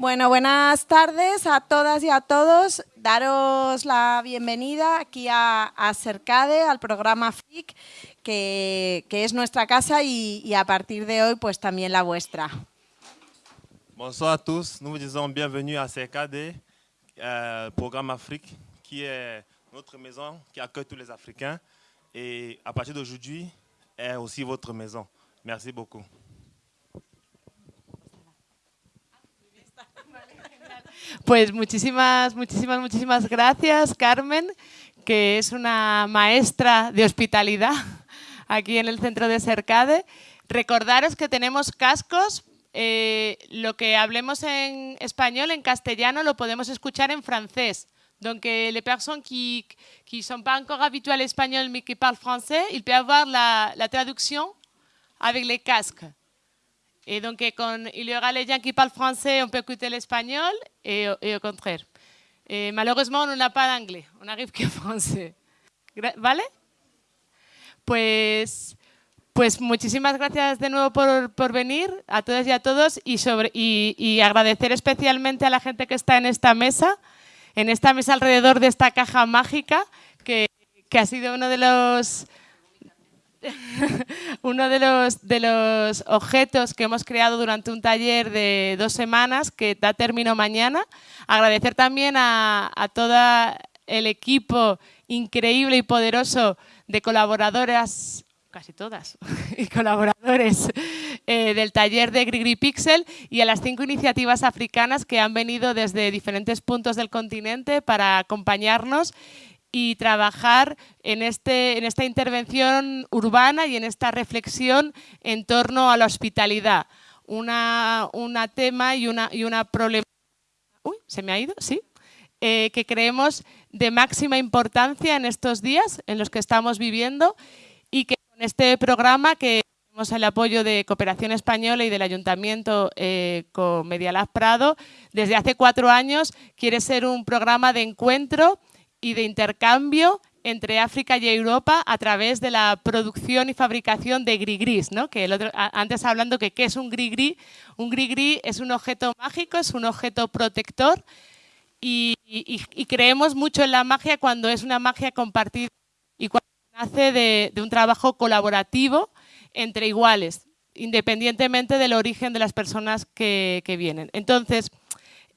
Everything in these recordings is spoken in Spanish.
Bueno, buenas tardes a todas y a todos. Daros la bienvenida aquí a, Cercade, al programa FIC, que, es nuestra casa y, y, a partir de hoy pues también la vuestra. Bonsoir a tous, nous vous disons bienvenue à Cercade, euh, programme Afrique, qui est notre maison qui accueille tous les Africains et à partir d'aujourd'hui est aussi votre maison. Merci beaucoup. Pues muchísimas, muchísimas, muchísimas gracias, Carmen, que es una maestra de hospitalidad aquí en el centro de Cercade. Recordaros que tenemos cascos, eh, lo que hablemos en español, en castellano, lo podemos escuchar en francés. Donc, les personnes qui ne sont pas encore habituées à l'espagnol mais qui parlent français, ils peuvent avoir la, la traduction avec les casques. Et donc, con, il y aura les gens qui parlent français, on peut écouter l'espagnol et, et, au contraire. Et malheureusement, on n'a pas d'anglais, on n'arrive que français. ¿Vale? Pues, pues muchísimas gracias de nuevo por, por venir a todas y a todos y, sobre, y, y agradecer especialmente a la gente que está en esta mesa, en esta mesa alrededor de esta caja mágica, que, que ha sido uno de los uno de los, de los objetos que hemos creado durante un taller de dos semanas que da término mañana. Agradecer también a, a todo el equipo increíble y poderoso de colaboradoras, casi todas, y colaboradores eh, del taller de Grigri Pixel y a las cinco iniciativas africanas que han venido desde diferentes puntos del continente para acompañarnos y trabajar en, este, en esta intervención urbana y en esta reflexión en torno a la hospitalidad. Una, una tema y una, y una problemática... Uy, ¿se me ha ido? Sí. Eh, que creemos de máxima importancia en estos días en los que estamos viviendo y que con este programa que tenemos el apoyo de Cooperación Española y del Ayuntamiento eh, con Medialab Prado, desde hace cuatro años quiere ser un programa de encuentro y de intercambio entre África y Europa a través de la producción y fabricación de grigris, ¿no? que el otro, antes hablando que qué es un grigri, un grigri es un objeto mágico, es un objeto protector y, y, y, creemos mucho en la magia cuando es una magia compartida y cuando nace de, de un trabajo colaborativo entre iguales, independientemente del origen de las personas que, que vienen. Entonces,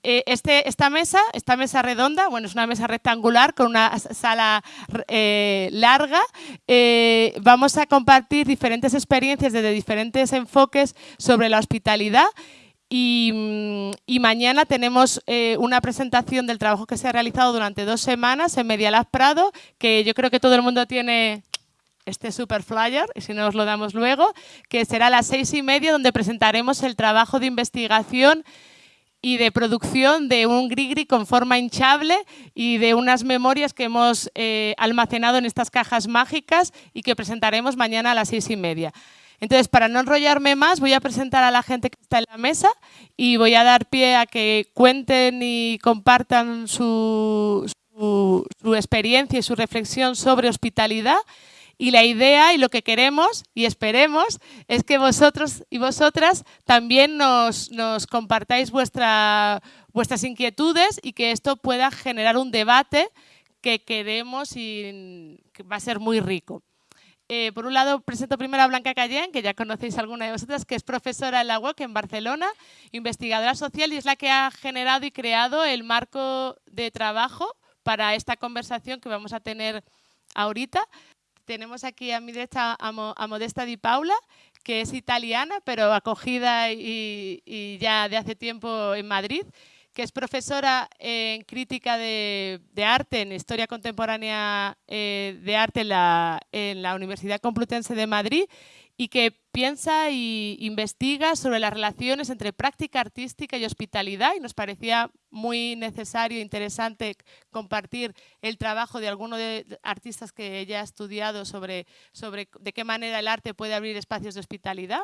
eh, este, esta mesa, esta mesa redonda, bueno, es una mesa rectangular con una sala eh, larga. Eh, vamos a compartir diferentes experiencias desde diferentes enfoques sobre la hospitalidad y, mm, y, mañana tenemos eh, una presentación del trabajo que se ha realizado durante dos semanas en Medialab Prado, que yo creo que todo el mundo tiene este super flyer, y si no os lo damos luego, que será a las seis y media, donde presentaremos el trabajo de investigación y de producción de un grigri con forma hinchable y de unas memorias que hemos eh, almacenado en estas cajas mágicas y que presentaremos mañana a las seis y media. Entonces, para no enrollarme más, voy a presentar a la gente que está en la mesa y voy a dar pie a que cuenten y compartan su, experiencia y su reflexión sobre hospitalidad y la idea y lo que queremos y esperemos es que vosotros y vosotras también nos, nos compartáis vuestra, vuestras inquietudes y que esto pueda generar un debate que queremos y que va a ser muy rico. Eh, por un lado, presento primero a Blanca Cayén, que ya conocéis alguna de vosotras, que es profesora en la UOC en Barcelona, investigadora social y es la que ha generado y creado el marco de trabajo para esta conversación que vamos a tener ahorita tenemos aquí a mi derecha a, Mo, a, Modesta Di Paula, que es italiana, pero acogida y, ya de hace tiempo en Madrid, que es profesora en crítica de, arte, en historia contemporánea eh, de arte en la Universidad Complutense de Madrid y que piensa e investiga sobre las relaciones entre práctica artística y hospitalidad y nos parecía muy necesario e interesante compartir el trabajo de algunos de artistas que ella ha estudiado sobre, sobre de qué manera el arte puede abrir espacios de hospitalidad.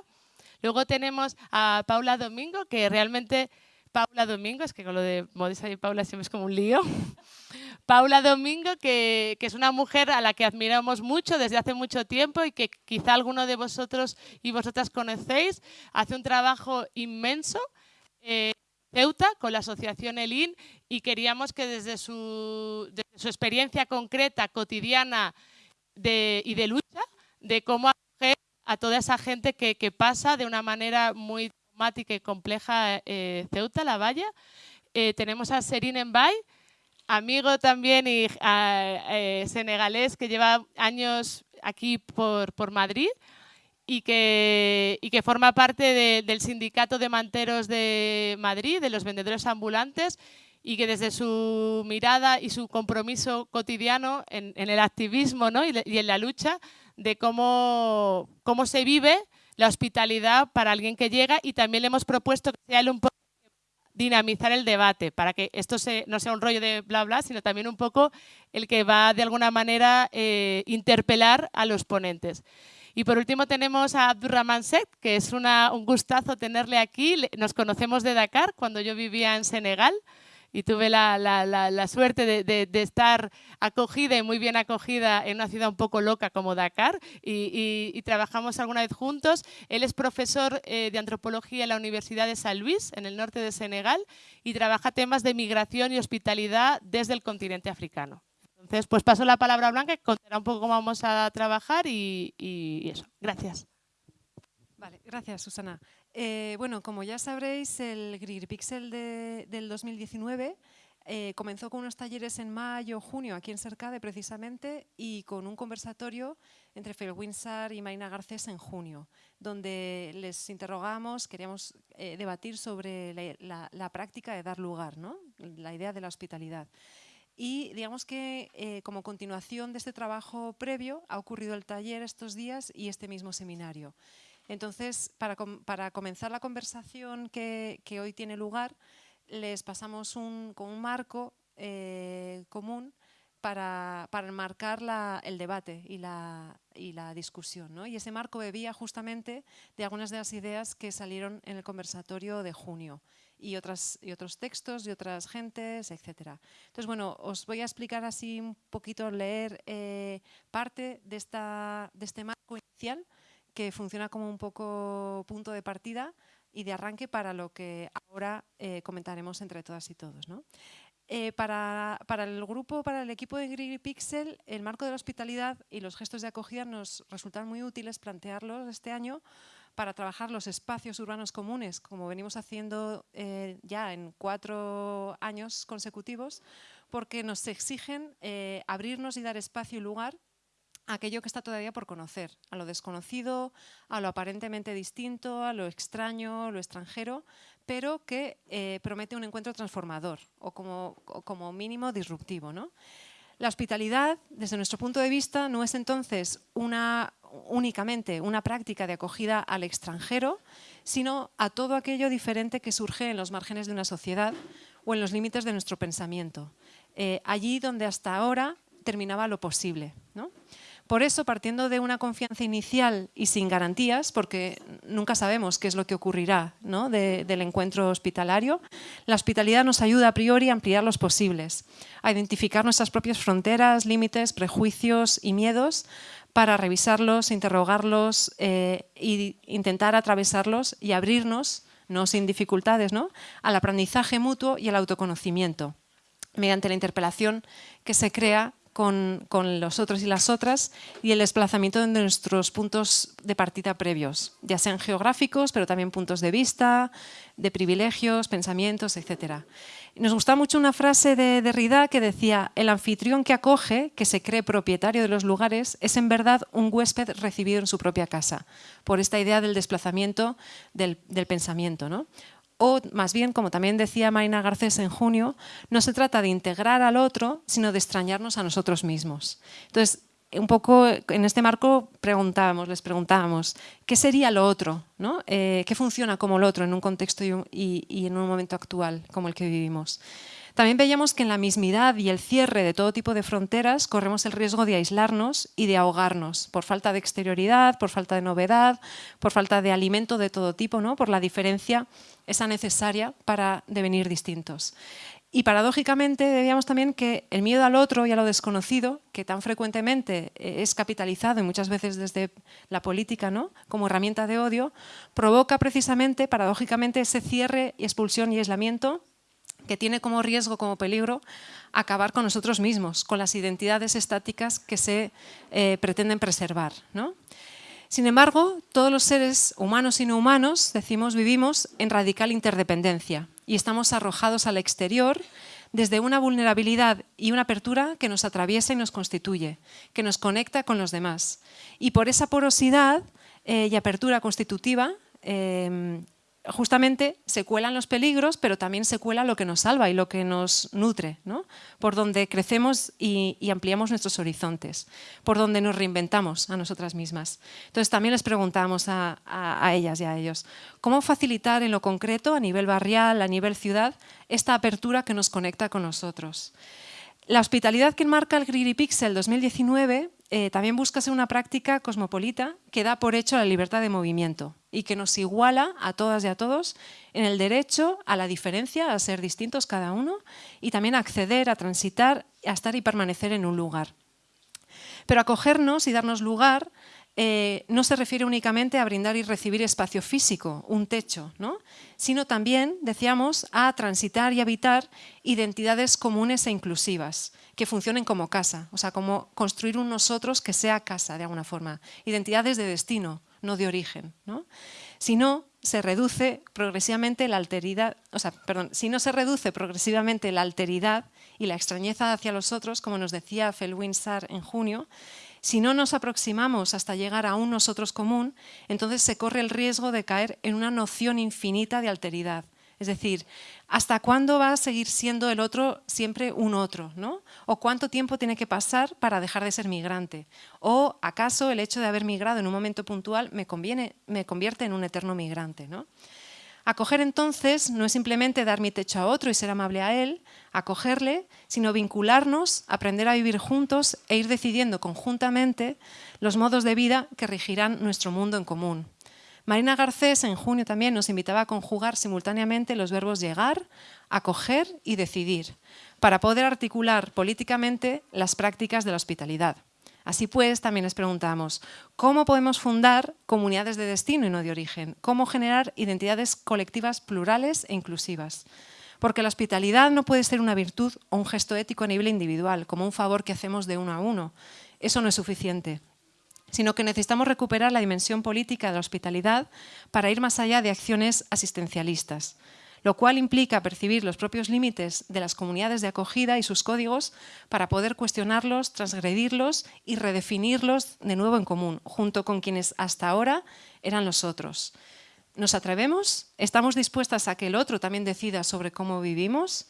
Luego tenemos a Paula Domingo, que realmente Paula Domingo, es que con lo de Modesta y Paula siempre es como un lío. Paula Domingo, que, es una mujer a la que admiramos mucho desde hace mucho tiempo y que quizá alguno de vosotros y vosotras conocéis. Hace un trabajo inmenso. Eh, Ceuta con la asociación ELIN y queríamos que desde su, su experiencia concreta, cotidiana y de lucha, de cómo acoger a toda esa gente que, pasa de una manera muy traumática y compleja eh, Ceuta, La Valla. Eh, tenemos a Serin Mbay, amigo también y eh, senegalés que lleva años aquí por, por Madrid y que, y que forma parte del Sindicato de Manteros de Madrid, de los vendedores ambulantes, y que desde su mirada y su compromiso cotidiano en, el activismo ¿no? y, en la lucha de cómo, cómo se vive la hospitalidad para alguien que llega y también le hemos propuesto que sea él un poco dinamizar el debate para que esto no sea un rollo de bla bla, sino también un poco el que va de alguna manera eh, interpelar a los ponentes. Y por último tenemos a Abdurrahman Set, que es un gustazo tenerle aquí. Nos conocemos de Dakar cuando yo vivía en Senegal y tuve la, suerte de, estar acogida y muy bien acogida en una ciudad un poco loca como Dakar y, trabajamos alguna vez juntos. Él es profesor eh, de antropología en la Universidad de San Luis, en el norte de Senegal, y trabaja temas de migración y hospitalidad desde el continente africano. Entonces, pues paso la palabra a Blanca, que contará un poco cómo vamos a trabajar y, eso. Gracias. Vale, gracias, Susana. Eh, bueno, como ya sabréis, el GrigPixel de, del 2019 eh, comenzó con unos talleres en mayo, junio, aquí en Cercade precisamente, y con un conversatorio entre Phil Winsar y Marina Garcés en junio, donde les interrogamos, queríamos eh, debatir sobre la, práctica de dar lugar, ¿no? la idea de la hospitalidad. Y digamos que como continuación de este trabajo previo ha ocurrido el taller estos días y este mismo seminario. Entonces, para, comenzar la conversación que, hoy tiene lugar, les pasamos un, con un marco eh, común para, para enmarcar el debate y la, discusión. ¿no? Y ese marco bebía justamente de algunas de las ideas que salieron en el conversatorio de junio y, otros textos y otras gentes, etc. Entonces, bueno, os voy a explicar así un poquito, leer eh, parte de este marco inicial que funciona como un poco punto de partida y de arranque para lo que ahora eh, comentaremos entre todas y todos. Eh, para, para, el grupo, para el equipo de Grigri Pixel, el marco de la hospitalidad y los gestos de acogida nos resultan muy útiles plantearlos este año para trabajar los espacios urbanos comunes, como venimos haciendo eh, ya en cuatro años consecutivos, porque nos exigen abrirnos y dar espacio y lugar aquello que está todavía por conocer, a lo desconocido, a lo aparentemente distinto, a lo extraño, a lo extranjero, pero que eh, promete un encuentro transformador o como, como mínimo disruptivo. ¿no? La hospitalidad, desde nuestro punto de vista, no es entonces una, únicamente una práctica de acogida al extranjero, sino a todo aquello diferente que surge en los márgenes de una sociedad o en los límites de nuestro pensamiento. Eh, allí donde hasta ahora terminaba lo posible. ¿no? Por eso, partiendo de una confianza inicial y sin garantías, porque nunca sabemos qué es lo que ocurrirá del encuentro hospitalario, la hospitalidad nos ayuda a priori a ampliar los posibles, a identificar nuestras propias fronteras, límites, prejuicios y miedos para revisarlos, interrogarlos e intentar atravesarlos y abrirnos, no sin dificultades, ¿no? al aprendizaje mutuo y al autoconocimiento mediante la interpelación que se crea con, los otros y las otras y el desplazamiento de nuestros puntos de partida previos, ya sean geográficos, pero también puntos de vista, de privilegios, pensamientos, etc. Nos gusta mucho una frase de Derrida que decía el anfitrión que acoge, que se cree propietario de los lugares, es en verdad un huésped recibido en su propia casa, por esta idea del desplazamiento del, del pensamiento. ¿no? O más bien, como también decía Marina Garcés en junio, no se trata de integrar al otro, sino de extrañarnos a nosotros mismos. Entonces, un poco en este marco preguntábamos, les preguntábamos, ¿qué sería lo otro? ¿no? Eh, ¿Qué funciona como lo otro en un contexto y, en un momento actual como el que vivimos? También veíamos que en la mismidad y el cierre de todo tipo de fronteras corremos el riesgo de aislarnos y de ahogarnos por falta de exterioridad, por falta de novedad, por falta de alimento de todo tipo, ¿no? por la diferencia esa necesaria para devenir distintos. Y paradójicamente debíamos también que el miedo al otro y a lo desconocido, que tan frecuentemente eh, es capitalizado y muchas veces desde la política ¿no? como herramienta de odio, provoca precisamente, paradójicamente, ese cierre expulsión y aislamiento que tiene como riesgo, como peligro, acabar con nosotros mismos, con las identidades estáticas que se eh, pretenden preservar. ¿no? Sin embargo, todos los seres humanos y no humanos, decimos, vivimos en radical interdependencia y estamos arrojados al exterior desde una vulnerabilidad y una apertura que nos atraviesa y nos constituye, que nos conecta con los demás. Y por esa porosidad eh, y apertura constitutiva eh, justamente se cuelan los peligros, pero también se cuela lo que nos salva y lo que nos nutre, ¿no? por donde crecemos y, ampliamos nuestros horizontes, por donde nos reinventamos a nosotras mismas. Entonces también les preguntamos a, a ellas y a ellos, ¿cómo facilitar en lo concreto, a nivel barrial, a nivel ciudad, esta apertura que nos conecta con nosotros? La hospitalidad que enmarca el Greedy Pixel 2019 eh, también busca ser una práctica cosmopolita que da por hecho la libertad de movimiento y que nos iguala a todas y a todos en el derecho a la diferencia, a ser distintos cada uno y también a acceder, a transitar, a estar y permanecer en un lugar. Pero acogernos y darnos lugar eh, no se refiere únicamente a brindar y recibir espacio físico, un techo, ¿no? sino también, decíamos, a transitar y habitar identidades comunes e inclusivas, que funcionen como casa, o sea, como construir un nosotros que sea casa de alguna forma, identidades de destino, no de origen. ¿no? Si no, se reduce progresivamente la alteridad, o sea, perdón, si no se reduce progresivamente la alteridad y la extrañeza hacia los otros, como nos decía Felwin Sarr en junio, si no nos aproximamos hasta llegar a un nosotros común, entonces se corre el riesgo de caer en una noción infinita de alteridad. Es decir, ¿hasta cuándo va a seguir siendo el otro siempre un otro? ¿no? ¿O cuánto tiempo tiene que pasar para dejar de ser migrante? ¿O acaso el hecho de haber migrado en un momento puntual me, me convierte en un eterno migrante? ¿no? Acoger entonces no es simplemente dar mi techo a otro y ser amable a él, acogerle, sino vincularnos, aprender a vivir juntos e ir decidiendo conjuntamente los modos de vida que regirán nuestro mundo en común. Marina Garcés en junio también nos invitaba a conjugar simultáneamente los verbos llegar, acoger y decidir, para poder articular políticamente las prácticas de la hospitalidad. Así pues, también les preguntamos, ¿cómo podemos fundar comunidades de destino y no de origen? ¿Cómo generar identidades colectivas plurales e inclusivas? Porque la hospitalidad no puede ser una virtud o un gesto ético a nivel individual, como un favor que hacemos de uno a uno. Eso no es suficiente sino que necesitamos recuperar la dimensión política de la hospitalidad para ir más allá de acciones asistencialistas lo cual implica percibir los propios límites de las comunidades de acogida y sus códigos para poder cuestionarlos, transgredirlos y redefinirlos de nuevo en común, junto con quienes hasta ahora eran los otros. ¿Nos atrevemos? ¿Estamos dispuestas a que el otro también decida sobre cómo vivimos?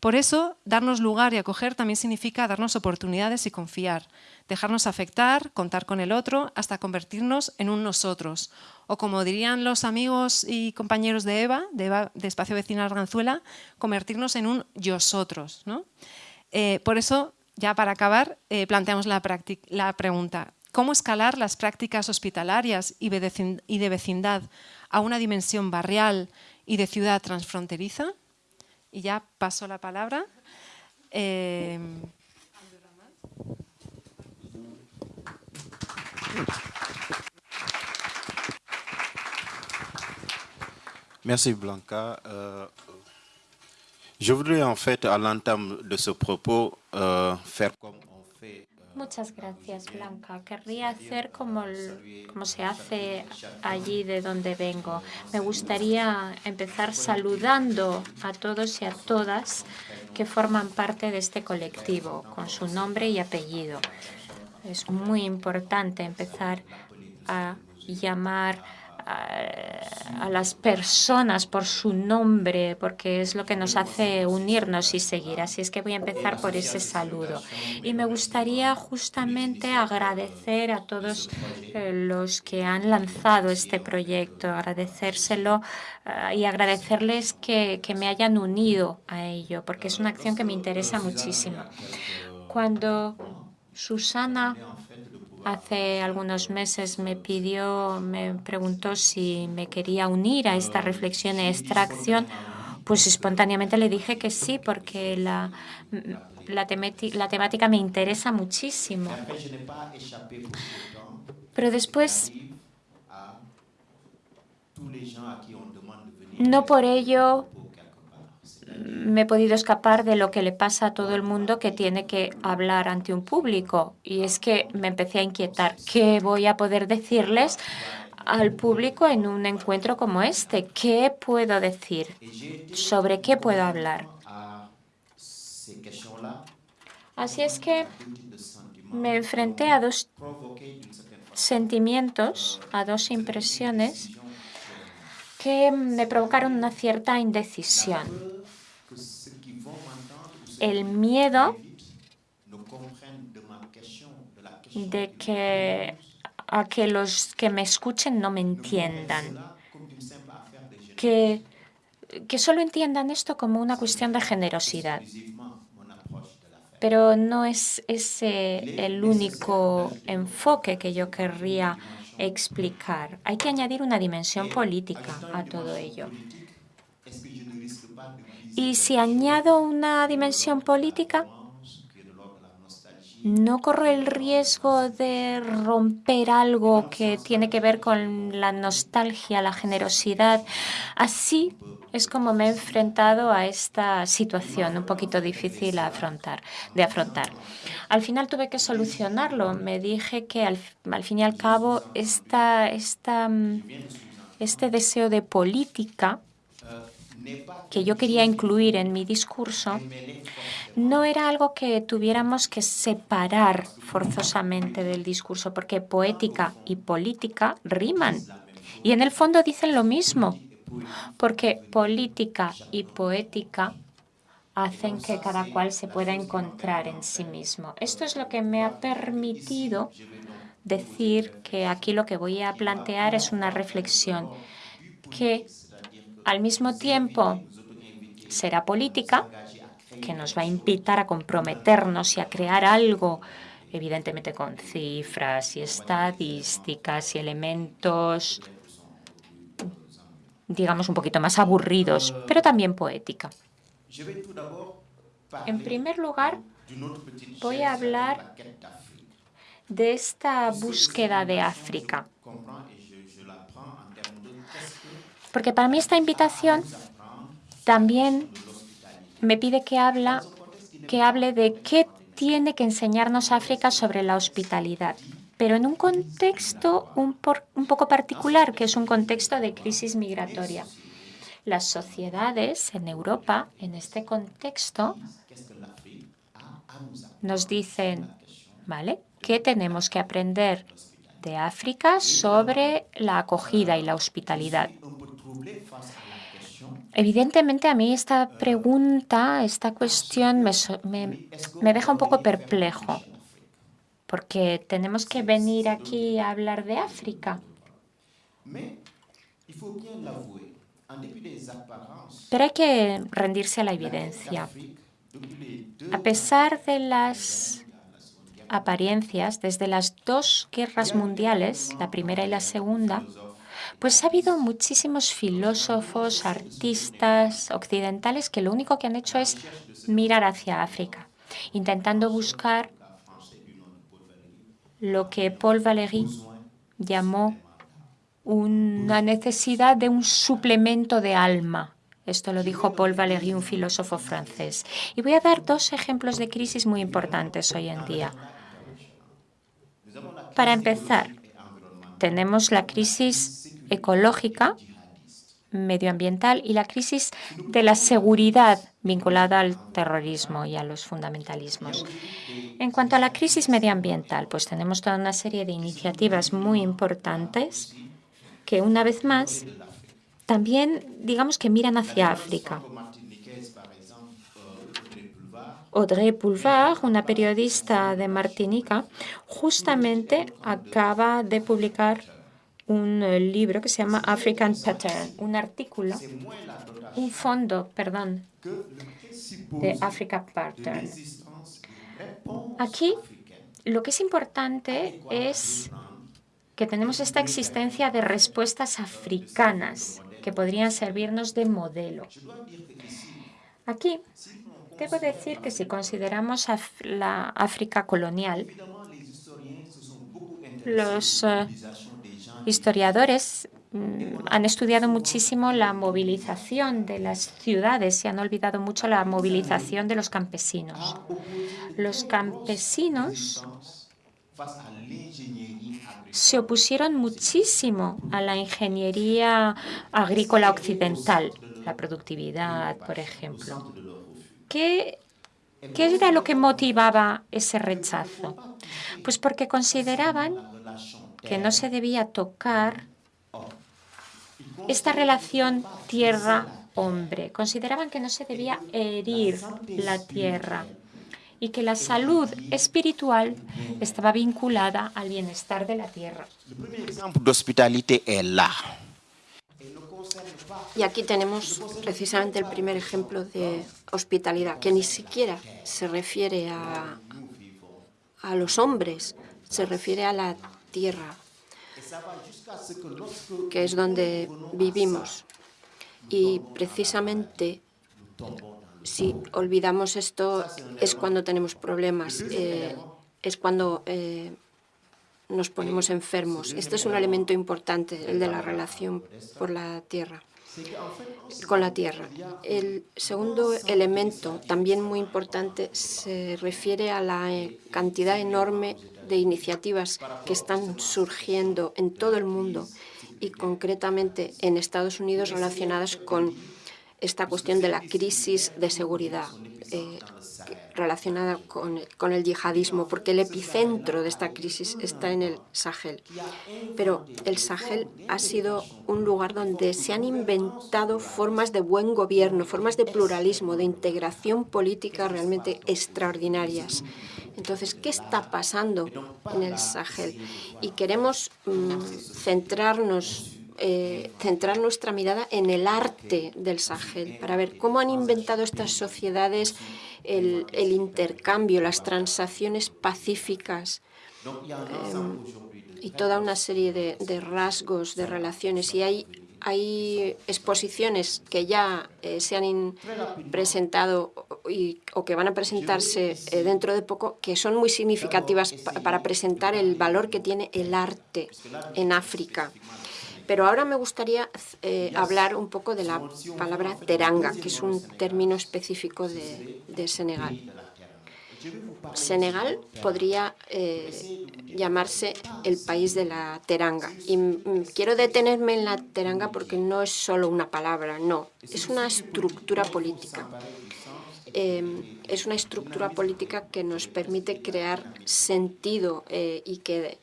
Por eso, darnos lugar y acoger también significa darnos oportunidades y confiar, dejarnos afectar, contar con el otro, hasta convertirnos en un nosotros. O como dirían los amigos y compañeros de Eva, de, Espacio Vecinal Arganzuela, convertirnos en un yosotros. ¿no? Eh, por eso, ya para acabar, eh, planteamos la, la pregunta, ¿cómo escalar las prácticas hospitalarias y de vecindad a una dimensión barrial y de ciudad transfronteriza? Y ya paso la palabra. Merci Blanca. Euh, je voudrais en fait à l'entame de ce propos euh, faire comme Muchas gracias, Blanca. Querría hacer como, como se hace allí de donde vengo. Me gustaría empezar saludando a todos y a todas que forman parte de este colectivo, con su nombre y apellido. Es muy importante empezar a llamar a, las personas por su nombre, porque es lo que nos hace unirnos y seguir. Así es que voy a empezar por ese saludo. Y me gustaría justamente agradecer a todos eh, los que han lanzado este proyecto, agradecérselo eh, y agradecerles que, que me hayan unido a ello, porque es una acción que me interesa muchísimo. Cuando Susana hace algunos meses me pidió, me preguntó si me quería unir a esta reflexión y extracción Pues espontáneamente le dije que sí, porque la, la, la temática me interesa muchísimo. Pero después, no por ello me he podido escapar de lo que le pasa a todo el mundo que tiene que hablar ante un público. Y es que me empecé a inquietar. ¿Qué voy a poder decirles al público en un encuentro como este? ¿Qué puedo decir? ¿Sobre qué puedo hablar? Así es que me enfrenté a dos sentimientos, a dos impresiones que me provocaron una cierta indecisión. El miedo de que a que los que me escuchen no me entiendan, que, que solo entiendan esto como una cuestión de generosidad. Pero no es ese el único enfoque que yo querría explicar. Hay que añadir una dimensión política a todo ello. Y si añado una dimensión política, no corro el riesgo de romper algo que tiene que ver con la nostalgia, la generosidad. Así es como me he enfrentado a esta situación un poquito difícil afrontar, de afrontar. Al final tuve que solucionarlo. Me dije que al, fin y al cabo esta, esta, este deseo de política que yo quería incluir en mi discurso no era algo que tuviéramos que separar forzosamente del discurso, porque poética y política riman. Y en el fondo dicen lo mismo, porque política y poética hacen que cada cual se pueda encontrar en sí mismo. Esto es lo que me ha permitido decir que aquí lo que voy a plantear es una reflexión que al mismo tiempo será política, que nos va a invitar a comprometernos y a crear algo, evidentemente con cifras y estadísticas y elementos, digamos, un poquito más aburridos, pero también poética. En primer lugar, voy a hablar de esta búsqueda de África. Porque para mí esta invitación también me pide que, habla, que hable de qué tiene que enseñarnos África sobre la hospitalidad, pero en un contexto un, poco particular, que es un contexto de crisis migratoria. Las sociedades en Europa, en este contexto, nos dicen, ¿vale? ¿Qué tenemos que aprender de África sobre la acogida y la hospitalidad? Evidentemente a mí esta pregunta, esta cuestión me, me, deja un poco perplejo, porque tenemos que venir aquí a hablar de África. Pero hay que rendirse a la evidencia. A pesar de las apariencias, desde las dos guerras mundiales, la primera y la segunda, pues ha habido muchísimos filósofos, artistas occidentales que lo único que han hecho es mirar hacia África, intentando buscar lo que Paul Valéry llamó una necesidad de un suplemento de alma. Esto lo dijo Paul Valéry, un filósofo francés. Y voy a dar dos ejemplos de crisis muy importantes hoy en día. Para empezar, tenemos la crisis ecológica, medioambiental y la crisis de la seguridad vinculada al terrorismo y a los fundamentalismos. En cuanto a la crisis medioambiental, pues tenemos toda una serie de iniciativas muy importantes que, una vez más, también digamos que miran hacia África. Audrey Pulvar, una periodista de Martinica, justamente acaba de publicar un eh, libro que se llama African Pattern, un artículo, un fondo, perdón, de African Pattern. Aquí lo que es importante es que tenemos esta existencia de respuestas africanas que podrían servirnos de modelo. Aquí debo decir que si consideramos la África colonial, los eh, historiadores mm, han estudiado muchísimo la movilización de las ciudades y han olvidado mucho la movilización de los campesinos. Los campesinos se opusieron muchísimo a la ingeniería agrícola occidental, la productividad, por ejemplo. ¿Qué, ¿Qué era lo que motivaba ese rechazo? Pues porque consideraban que no se debía tocar esta relación tierra-hombre. Consideraban que no se debía herir la tierra y que la salud espiritual estaba vinculada al bienestar de la tierra. Y aquí tenemos precisamente el primer ejemplo de hospitalidad, que ni siquiera se refiere a, a los hombres, se refiere a la tierra, que es donde vivimos. Y precisamente si olvidamos esto es cuando tenemos problemas, eh, es cuando eh, nos ponemos enfermos. Este es un elemento importante, el de la relación por la tierra, con la tierra. El segundo elemento, también muy importante, se refiere a la eh, cantidad enorme de iniciativas que están surgiendo en todo el mundo y concretamente en Estados Unidos relacionadas con esta cuestión de la crisis de seguridad eh, relacionada con, con, el yihadismo, porque el epicentro de esta crisis está en el Sahel. Pero el Sahel ha sido un lugar donde se han inventado formas de buen gobierno, formas de pluralismo, de integración política realmente extraordinarias. Entonces, ¿qué está pasando en el Sahel? Y queremos mm, centrarnos eh, centrar nuestra mirada en el arte del Sahel, para ver cómo han inventado estas sociedades el, intercambio, las transacciones pacíficas em, y toda una serie de, rasgos, de relaciones. Y hay, hay exposiciones que ya eh, se han presentado y, o que van a presentarse eh, dentro de poco que son muy significativas para presentar el valor que tiene el arte en África. Pero ahora me gustaría eh, hablar un poco de la palabra teranga, que es un término específico de, Senegal. Senegal podría eh, llamarse el país de la teranga. Y quiero detenerme en la teranga porque no es solo una palabra, no, es una estructura política. Em, es una estructura política que nos permite crear sentido eh, y que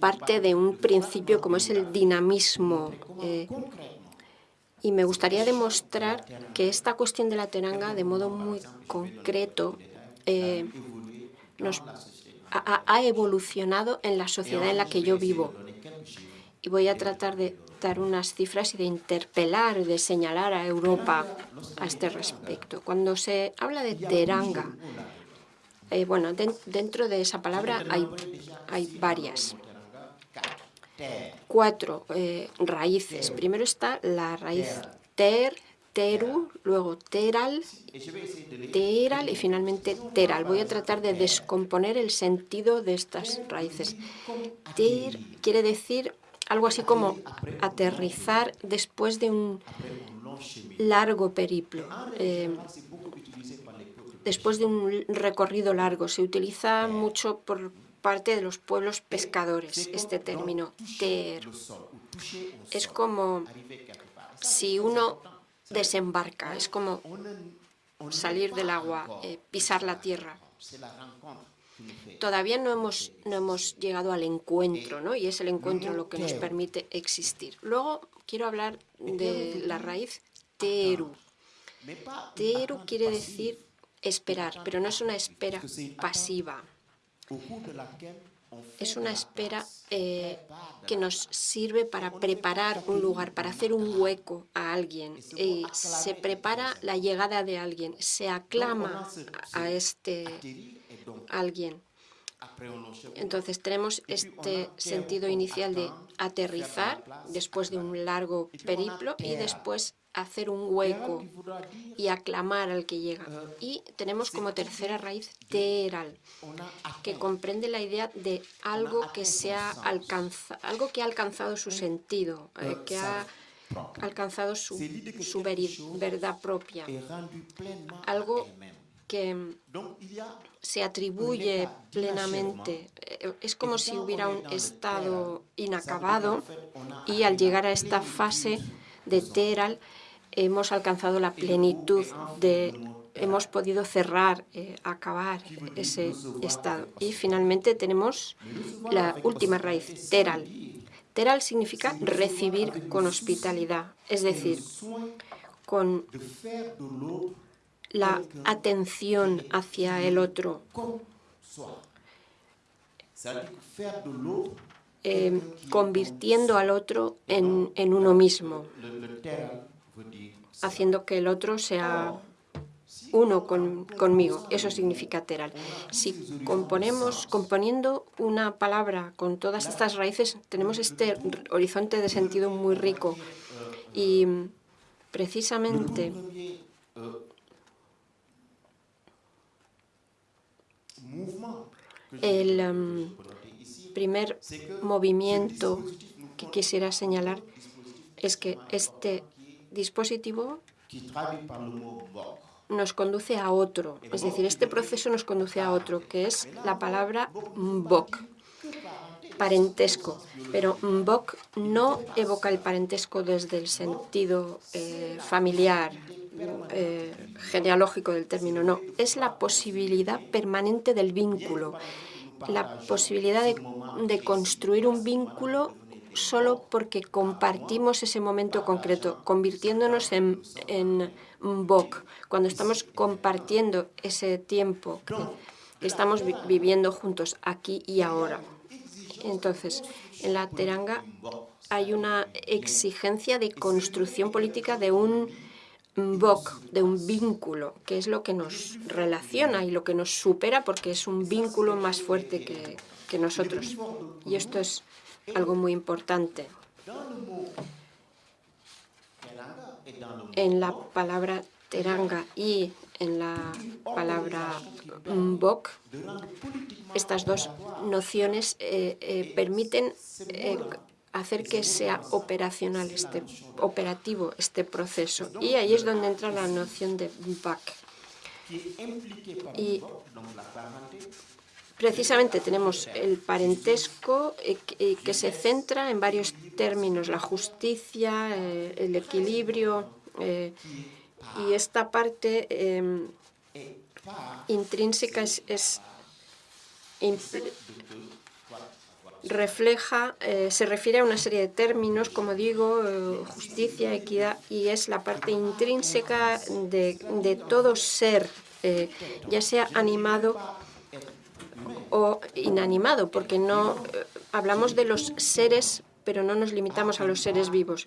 parte de un principio como es el dinamismo. Eh, y me gustaría demostrar que esta cuestión de la teranga, de modo muy concreto, eh, nos ha, evolucionado en la sociedad en la que yo vivo. Y voy a tratar de dar unas cifras y de interpelar, de señalar a Europa a este respecto. Cuando se habla de teranga, eh, bueno, dentro de esa palabra hay, hay varias cuatro eh, raíces. Primero está la raíz ter, teru, luego teral, teral y finalmente teral. Voy a tratar de descomponer el sentido de estas raíces. Ter quiere decir algo así como aterrizar después de un largo periplo. Eh, después de un recorrido largo. Se utiliza mucho por parte de los pueblos pescadores, este término ter. Es como si uno desembarca, es como salir del agua, eh, pisar la tierra. Todavía no hemos, no hemos llegado al encuentro, ¿no? y es el encuentro lo que nos permite existir. Luego quiero hablar de la raíz teru. Teru quiere decir esperar, pero no es una espera pasiva. Es una espera eh, que nos sirve para preparar un lugar, para hacer un hueco a alguien. Y se prepara la llegada de alguien, se aclama a este alguien. Entonces tenemos este sentido inicial de aterrizar después de un largo periplo y después hacer un hueco y aclamar al que llega. Y tenemos como tercera raíz teral, que comprende la idea de algo que, se ha algo que ha alcanzado su sentido, eh, que ha alcanzado su, su verdad propia, algo que se atribuye plenamente. Eh, es como si hubiera un estado inacabado y al llegar a esta fase de Teral hemos alcanzado la plenitud de hemos podido cerrar, eh, acabar ese estado. Y finalmente tenemos la última raíz, teral. Teral significa recibir con hospitalidad, es decir, con la atención hacia el otro. Eh, convirtiendo al otro en, en uno mismo, haciendo que el otro sea uno conmigo. Eso significa teral. Si componemos, componiendo una palabra con todas estas raíces, tenemos este horizonte de sentido muy rico. Y precisamente el um, primer movimiento que quisiera señalar es que este dispositivo nos conduce a otro, es decir, este proceso nos conduce a otro, que es la palabra mbok, parentesco. Pero mbok no evoca el parentesco desde el sentido eh, familiar, eh, genealógico del término, no, es la posibilidad permanente del vínculo, la posibilidad de, construir un vínculo solo porque compartimos ese momento concreto, convirtiéndonos en, en Bok, cuando estamos compartiendo ese tiempo que estamos viviendo juntos aquí y ahora. Entonces, en la teranga hay una exigencia de construcción política de un bok, de un vínculo, que es lo que nos relaciona y lo que nos supera porque es un vínculo más fuerte que, nosotros. Y esto es algo muy importante. En la palabra teranga y en la palabra bok, estas dos nociones eh, eh, permiten eh, hacer que sea operacional, este, operativo este proceso. Y ahí es donde entra la noción de BAC. Y precisamente tenemos el parentesco eh, eh, que se centra en varios términos, la justicia, eh, el equilibrio, y esta parte em, intrínseca es, es refleja, eh, se refiere a una serie de términos, como digo, eh, justicia, equidad, y es la parte intrínseca de, de todo ser, eh, ya sea animado o inanimado, porque no hablamos de los seres, pero no nos limitamos a los seres vivos.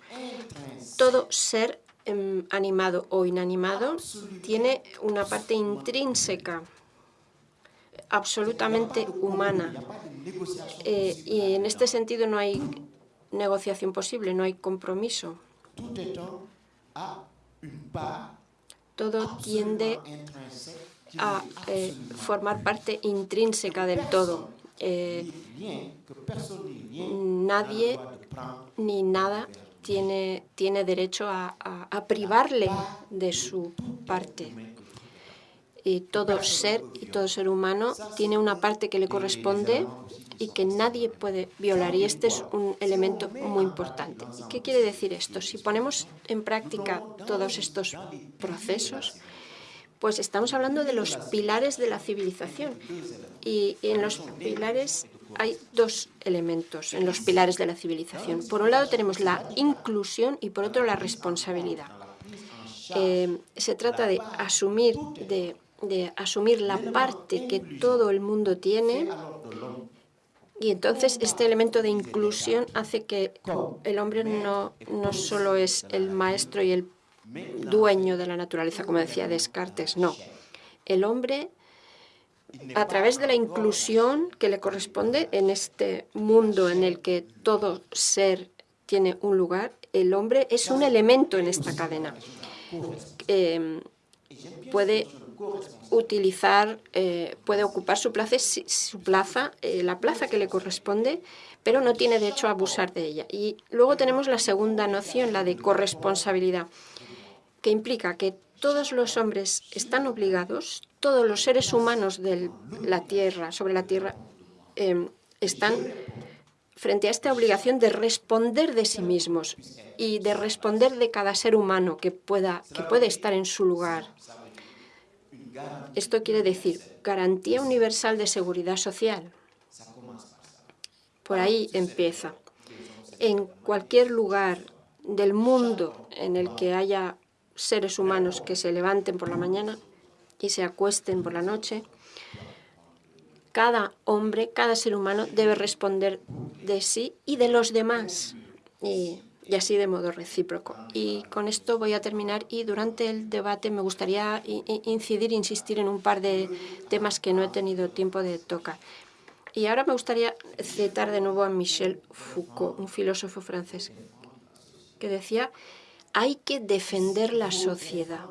Todo ser em, animado o inanimado tiene una parte intrínseca absolutamente humana. Eh, y en este sentido no hay negociación posible, no hay compromiso. Todo tiende a eh, formar parte intrínseca del todo. Eh, nadie ni nada tiene, tiene derecho a, a privarle de su parte y todo ser y todo ser humano tiene una parte que le corresponde y que nadie puede violar. Y este es un elemento muy importante. ¿Qué quiere decir esto? Si ponemos en práctica todos estos procesos, pues estamos hablando de los pilares de la civilización. Y en los pilares hay dos elementos en los pilares de la civilización. Por un lado tenemos la inclusión y por otro la responsabilidad. Eh, se trata de asumir, de de asumir la parte que todo el mundo tiene y entonces este elemento de inclusión hace que el hombre no, no solo es el maestro y el dueño de la naturaleza, como decía Descartes, no. El hombre a través de la inclusión que le corresponde en este mundo en el que todo ser tiene un lugar, el hombre es un elemento en esta cadena. Em, puede utilizar, eh, puede ocupar su plaza, su plaza eh, la plaza que le corresponde, pero no tiene derecho a abusar de ella. Y luego tenemos la segunda noción, la de corresponsabilidad, que implica que todos los hombres están obligados, todos los seres humanos de la Tierra, sobre la Tierra, em, están frente a esta obligación de responder de sí mismos y de responder de cada ser humano que, pueda, que puede estar en su lugar. Esto quiere decir garantía universal de seguridad social. Por ahí empieza. En cualquier lugar del mundo en el que haya seres humanos que se levanten por la mañana y se acuesten por la noche, cada hombre, cada ser humano debe responder de sí y de los demás, así de modo recíproco. Y con esto voy a terminar y durante el debate me gustaría incidir, insistir en un par de temas que no he tenido tiempo de tocar. Y ahora me gustaría citar de nuevo a Michel Foucault, un filósofo francés, que decía, hay que defender la sociedad.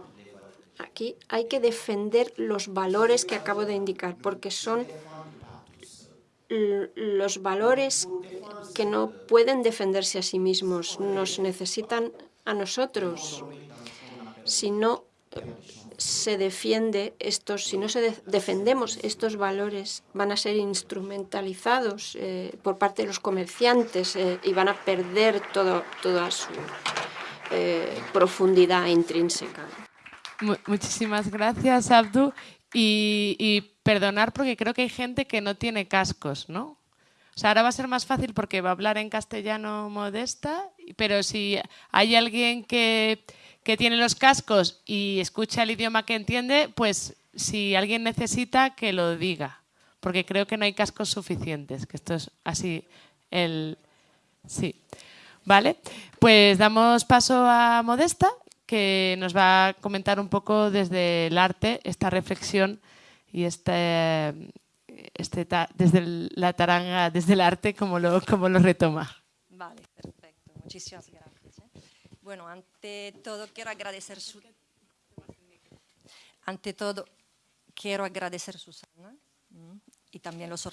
Aquí hay que defender los valores que acabo de indicar, porque son los valores que no pueden defenderse a sí mismos, nos necesitan a nosotros. Si no se defiende estos, si no se defendemos estos valores, van a ser instrumentalizados eh, por parte de los comerciantes eh, y van a perder todo, toda su eh, profundidad intrínseca. Muchísimas gracias, Abdu. Y perdonar porque creo que hay gente que no tiene cascos, ¿no? O sea, ahora va a ser más fácil porque va a hablar en castellano modesta, pero si hay alguien que, que tiene los cascos y escucha el idioma que entiende, pues si alguien necesita que lo diga, porque creo que no hay cascos suficientes, que esto es así el... Sí. Vale, pues damos paso a Modesta, que nos va a comentar un poco desde el arte esta reflexión y este, este desde la taranga, desde el arte, como lo, como lo retoma. Vale, perfecto. Muchísimas gracias. ¿eh? Bueno, ante todo quiero agradecer su... Ante todo quiero agradecer a Susana y también los,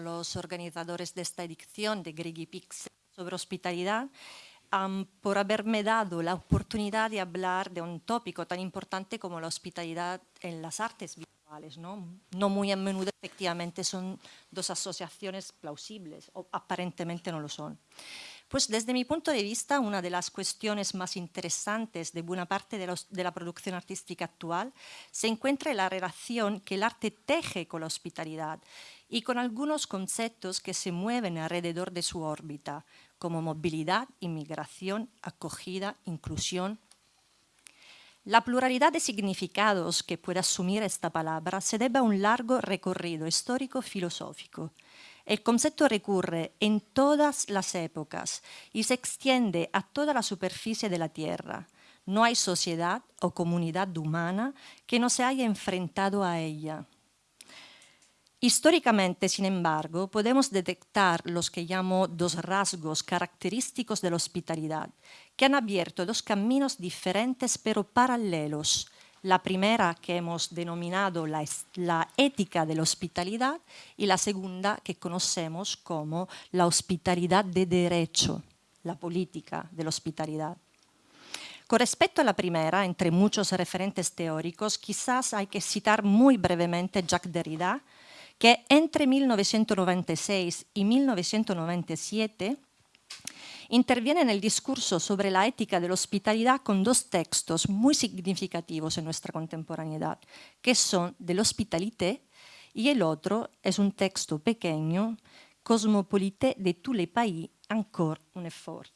los organizadores de esta edición de Grigi Pix sobre hospitalidad por haberme dado la oportunidad de hablar de un tópico tan importante como la hospitalidad en las artes ¿no? muy a menudo efectivamente son dos asociaciones plausibles, o aparentemente no lo son. Pues desde mi punto de vista, una de las cuestiones más interesantes de buena parte de, de, la producción artística actual se encuentra en la relación que el arte teje con la hospitalidad y con algunos conceptos que se mueven alrededor de su órbita, como movilidad, inmigración, acogida, inclusión, la pluralidad de significados que puede asumir esta palabra se debe a un largo recorrido histórico-filosófico. El concepto recurre en todas las épocas y se extiende a toda la superficie de la Tierra. No hay sociedad o comunidad humana que no se haya enfrentado a ella. Históricamente, sin embargo, podemos detectar los que llamo dos rasgos característicos de la hospitalidad, que han abierto dos caminos diferentes pero paralelos. La primera que hemos denominado la, ética de la hospitalidad y la segunda que conocemos como la hospitalidad de derecho, la política de la hospitalidad. Con respecto a la primera, entre muchos referentes teóricos, quizás hay que citar muy brevemente Jacques Derrida, que entre 1996 y 1997 interviene en el discurso sobre la ética de la hospitalidad con dos textos muy significativos en nuestra contemporaneidad, que son de l'hospitalité y el otro es un texto pequeño, Cosmopolité de tous les pays, encore un effort.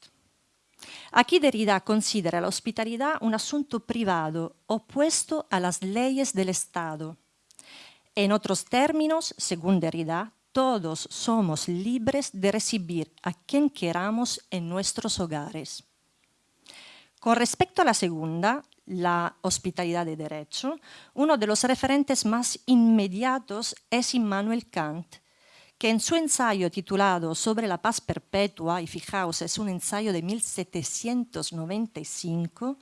Aquí Derrida considera la hospitalidad un asunto privado opuesto a las leyes del Estado en otros términos, según Derrida, todos somos libres de recibir a quien queramos en nuestros hogares. Con respecto a la segunda, la hospitalidad de derecho, uno de los referentes más inmediatos es Immanuel Kant, que en su ensayo titulado Sobre la paz perpetua, y fijaos, es un ensayo de 1795,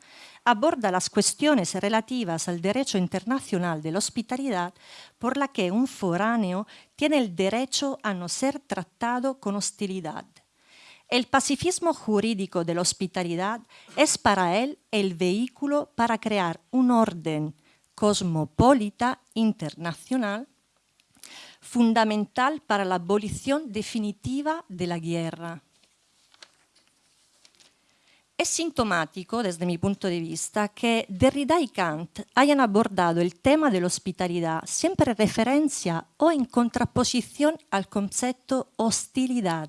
aborda las cuestiones relativas al derecho internacional de la hospitalidad por la que un foráneo tiene el derecho a no ser tratado con hostilidad. El pacifismo jurídico de la hospitalidad es para él el vehículo para crear un orden cosmopolita internacional fundamental para la abolición definitiva de la guerra. Es sintomático, desde mi punto de vista, que Derrida y Kant hayan abordado el tema de la hospitalidad siempre en referencia o en contraposición al concepto hostilidad.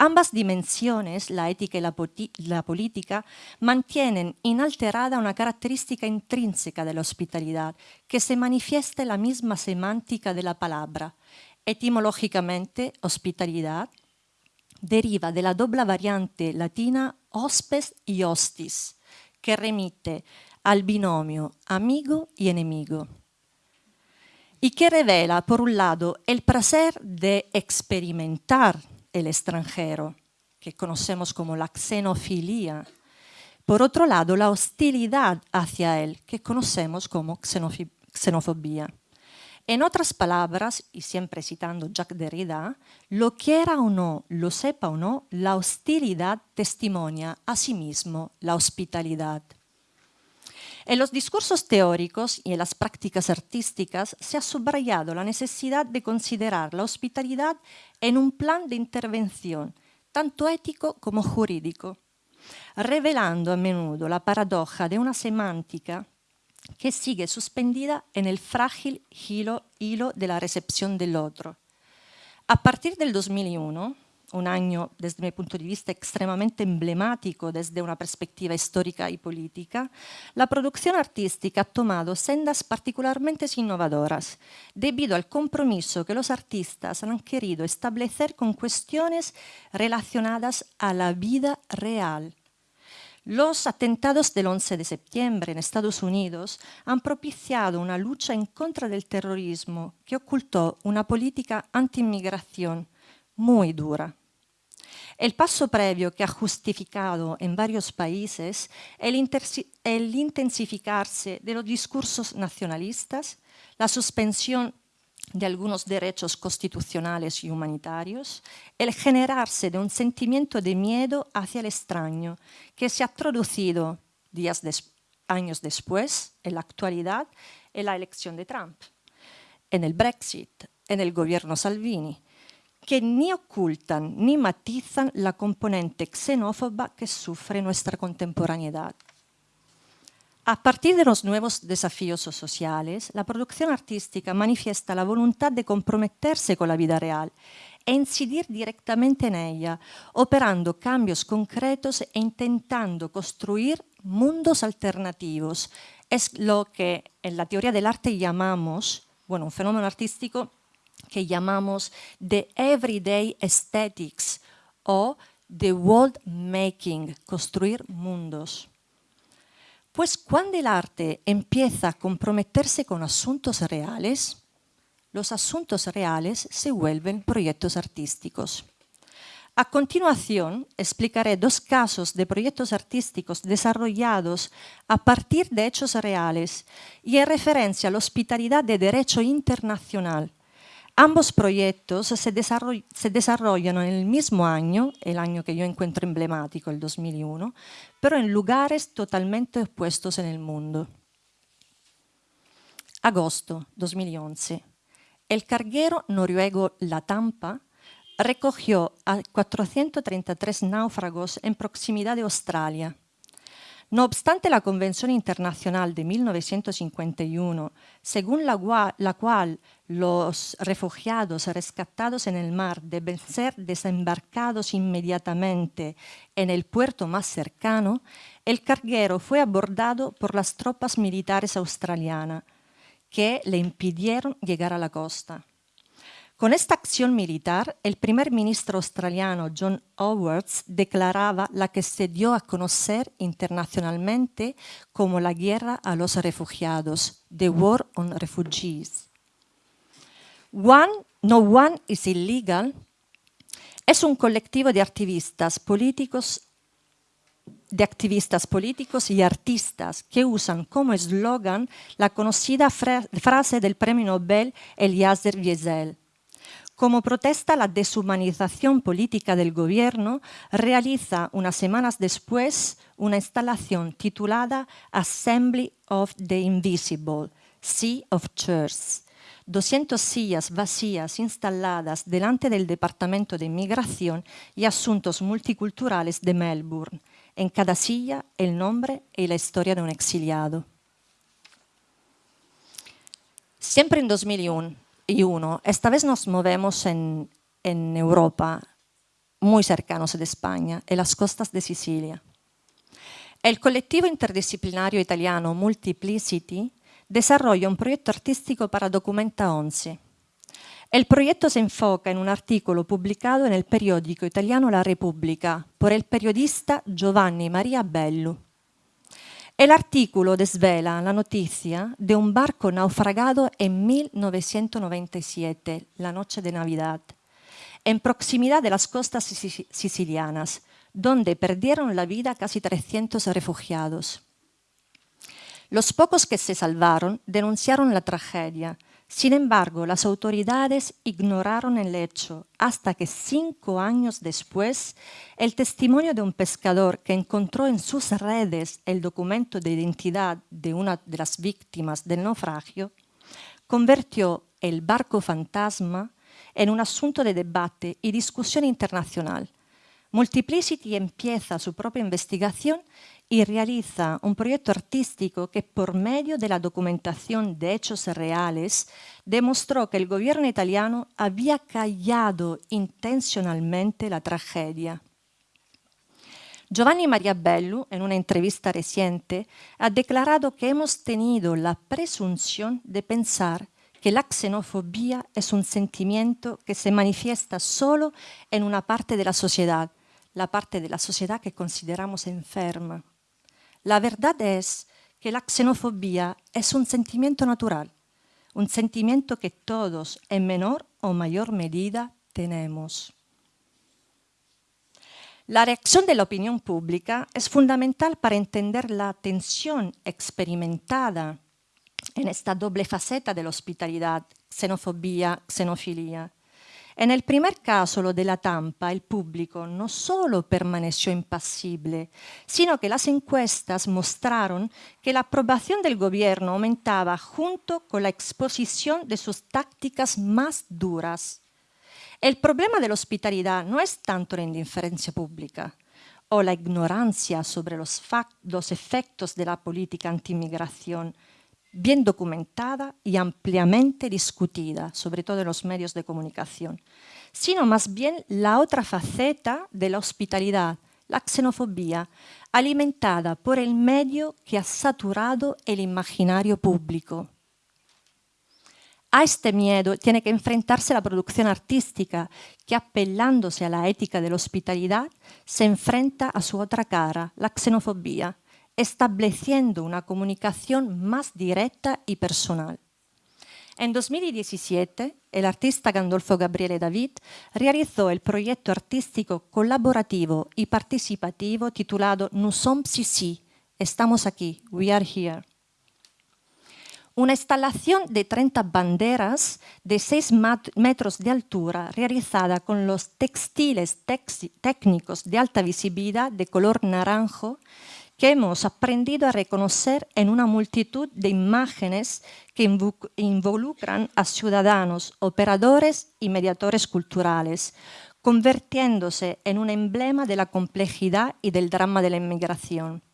Ambas dimensiones, la ética y la, política, mantienen inalterada una característica intrínseca de la hospitalidad, que se manifiesta en la misma semántica de la palabra. Etimológicamente, hospitalidad deriva de la doble variante latina hospes y hostis, que remite al binomio amigo y enemigo y que revela, por un lado, el placer de experimentar el extranjero, que conocemos como la xenofilia. Por otro lado, la hostilidad hacia él, que conocemos como xenofobia. En otras palabras, y siempre citando Jacques Derrida, lo quiera o no, lo sepa o no, la hostilidad testimonia a sí mismo la hospitalidad. En los discursos teóricos y en las prácticas artísticas se ha subrayado la necesidad de considerar la hospitalidad en un plan de intervención, tanto ético como jurídico, revelando a menudo la paradoja de una semántica que sigue suspendida en el frágil hilo, hilo de la recepción del otro. A partir del 2001, un año desde mi punto de vista extremadamente emblemático desde una perspectiva histórica y política, la producción artística ha tomado sendas particularmente innovadoras debido al compromiso que los artistas han querido establecer con cuestiones relacionadas a la vida real. Los atentados del 11 de septiembre en Estados Unidos han propiciado una lucha en contra del terrorismo que ocultó una política anti-inmigración muy dura. El paso previo que ha justificado en varios países el, intensificarse de los discursos nacionalistas, la suspensión de algunos derechos constitucionales y humanitarios, el generarse de un sentimiento de miedo hacia el extraño que se ha traducido días años después, en la actualidad, en la elección de Trump, en el Brexit, en el gobierno Salvini, que ni ocultan ni matizan la componente xenófoba que sufre nuestra contemporaneidad. A partir de los nuevos desafíos sociales, la producción artística manifiesta la voluntad de comprometerse con la vida real e incidir directamente en ella, operando cambios concretos e intentando construir mundos alternativos. Es lo que en la teoría del arte llamamos, bueno, un fenómeno artístico que llamamos the everyday aesthetics o the world making, construir mundos. Pues cuando el arte empieza a comprometerse con asuntos reales, los asuntos reales se vuelven proyectos artísticos. A continuación, explicaré dos casos de proyectos artísticos desarrollados a partir de hechos reales y en referencia a la hospitalidad de derecho internacional, Ambos proyectos se, desarrollan en el mismo año, el año que yo encuentro emblemático, el 2001, pero en lugares totalmente opuestos en el mundo. Agosto 2011. El carguero noruego La Tampa recogió a 433 náufragos en proximidad de Australia no obstante la Convención Internacional de 1951, según la, la, cual los refugiados rescatados en el mar deben ser desembarcados inmediatamente en el puerto más cercano, el carguero fue abordado por las tropas militares australianas, que le impidieron llegar a la costa. Con esta acción militar, el primer ministro australiano John Howard declaraba la que se dio a conocer internacionalmente como la guerra a los refugiados, The War on Refugees. One, no One is Illegal es un colectivo de activistas políticos de activistas políticos y artistas que usan como eslogan la conocida frase del premio Nobel Eliezer Wiesel. Como protesta la deshumanización política del gobierno, realiza unas semanas después una instalación titulada Assembly of the Invisible, Sea of Church, 200 sillas vacías instaladas delante del Departamento de Inmigración y Asuntos Multiculturales de Melbourne, en cada silla el nombre y la historia de un exiliado. Siempre en 2001, y uno. Esta vez nos movemos en, en Europa, muy cercanos de España, en las costas de Sicilia. El colectivo interdisciplinario italiano Multiplicity desarrolla un proyecto artístico para Documenta 11. El proyecto se enfoca en un artículo publicado en el periódico italiano La Repubblica por el periodista Giovanni Maria Bellu. El artículo desvela la noticia de un barco naufragado en 1997, la noche de Navidad, en proximidad de las costas sicilianas, donde perdieron la vida casi 300 refugiados. Los pocos que se salvaron denunciaron la tragedia sin embargo, las autoridades ignoraron el hecho hasta que cinco años después el testimonio de un pescador que encontró en sus redes el documento de identidad de una de las víctimas del naufragio convirtió el barco fantasma en un asunto de debate y discusión internacional. Multiplicity empieza su propia investigación y realiza un proyecto artístico que por medio de la documentación de hechos reales demostró que el gobierno italiano había callado intencionalmente la tragedia. Giovanni Maria Bellu, en una entrevista reciente, ha declarado que hemos tenido la presunción de pensar que la xenofobia es un sentimiento que se manifiesta solo en una parte de la sociedad, la parte de la sociedad que consideramos enferma. La verdad es que la xenofobia es un sentimiento natural, un sentimiento que todos en menor o mayor medida tenemos. La reacción de la opinión pública es fundamental para entender la tensión experimentada en esta doble faceta de la hospitalidad, xenofobia, xenofilia. En el primer caso, lo de la Tampa, el público no solo permaneció impasible, sino que las encuestas mostraron que la aprobación del gobierno aumentaba junto con la exposición de sus tácticas más duras. El problema de la hospitalidad no es tanto la indiferencia pública o la ignorancia sobre los, efectos de la política antimigración, bien documentada y ampliamente discutida, sobre todo en los medios de comunicación, sino más bien la otra faceta de la hospitalidad, la xenofobia, alimentada por el medio que ha saturado el imaginario público. A este miedo tiene que enfrentarse la producción artística, que apellándose a la ética de la hospitalidad, se enfrenta a su otra cara, la xenofobia, estableciendo una comunicación más directa y personal. En 2017, el artista Gandolfo Gabriele David realizó el proyecto artístico colaborativo y participativo titulado Nous sommes ici, estamos aquí, we are here. Una instalación de 30 banderas de 6 metros de altura realizada con los textiles técnicos de alta visibilidad de color naranjo que hemos aprendido a reconocer en una multitud de imágenes que involucran a ciudadanos, operadores y mediadores culturales, convirtiéndose en un emblema de la complejidad y del drama de la inmigración.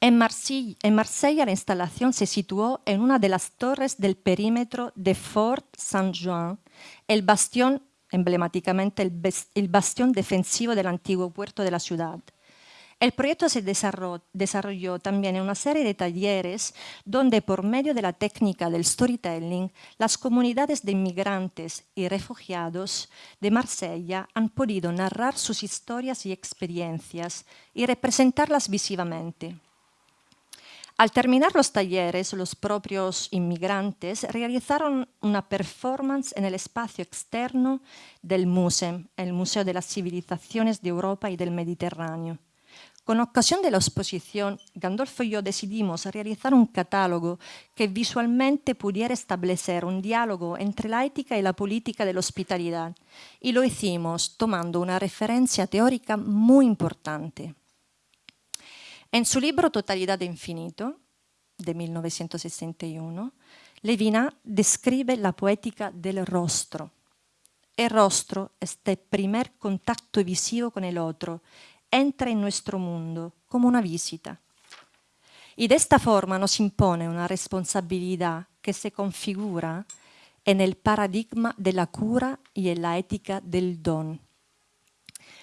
En Marsella, la instalación se situó en una de las torres del perímetro de Fort Saint-Jean, el bastión, emblemáticamente el bastión defensivo del antiguo puerto de la ciudad. El proyecto se desarrolló también en una serie de talleres donde por medio de la técnica del storytelling, las comunidades de inmigrantes y refugiados de Marsella han podido narrar sus historias y experiencias y representarlas visivamente. Al terminar los talleres, los propios inmigrantes realizaron una performance en el espacio externo del MUSEM, el Museo de las Civilizaciones de Europa y del Mediterráneo. Con ocasión de la exposición, Gandolfo y yo decidimos realizar un catálogo que visualmente pudiera establecer un diálogo entre la ética y la política de la hospitalidad, y lo hicimos tomando una referencia teórica muy importante. En su libro Totalidad de Infinito, de 1961, Levina describe la poética del rostro. El rostro, este primer contacto visivo con el otro, entra en nuestro mundo como una visita. Y de esta forma nos impone una responsabilidad que se configura en el paradigma de la cura y en la ética del don.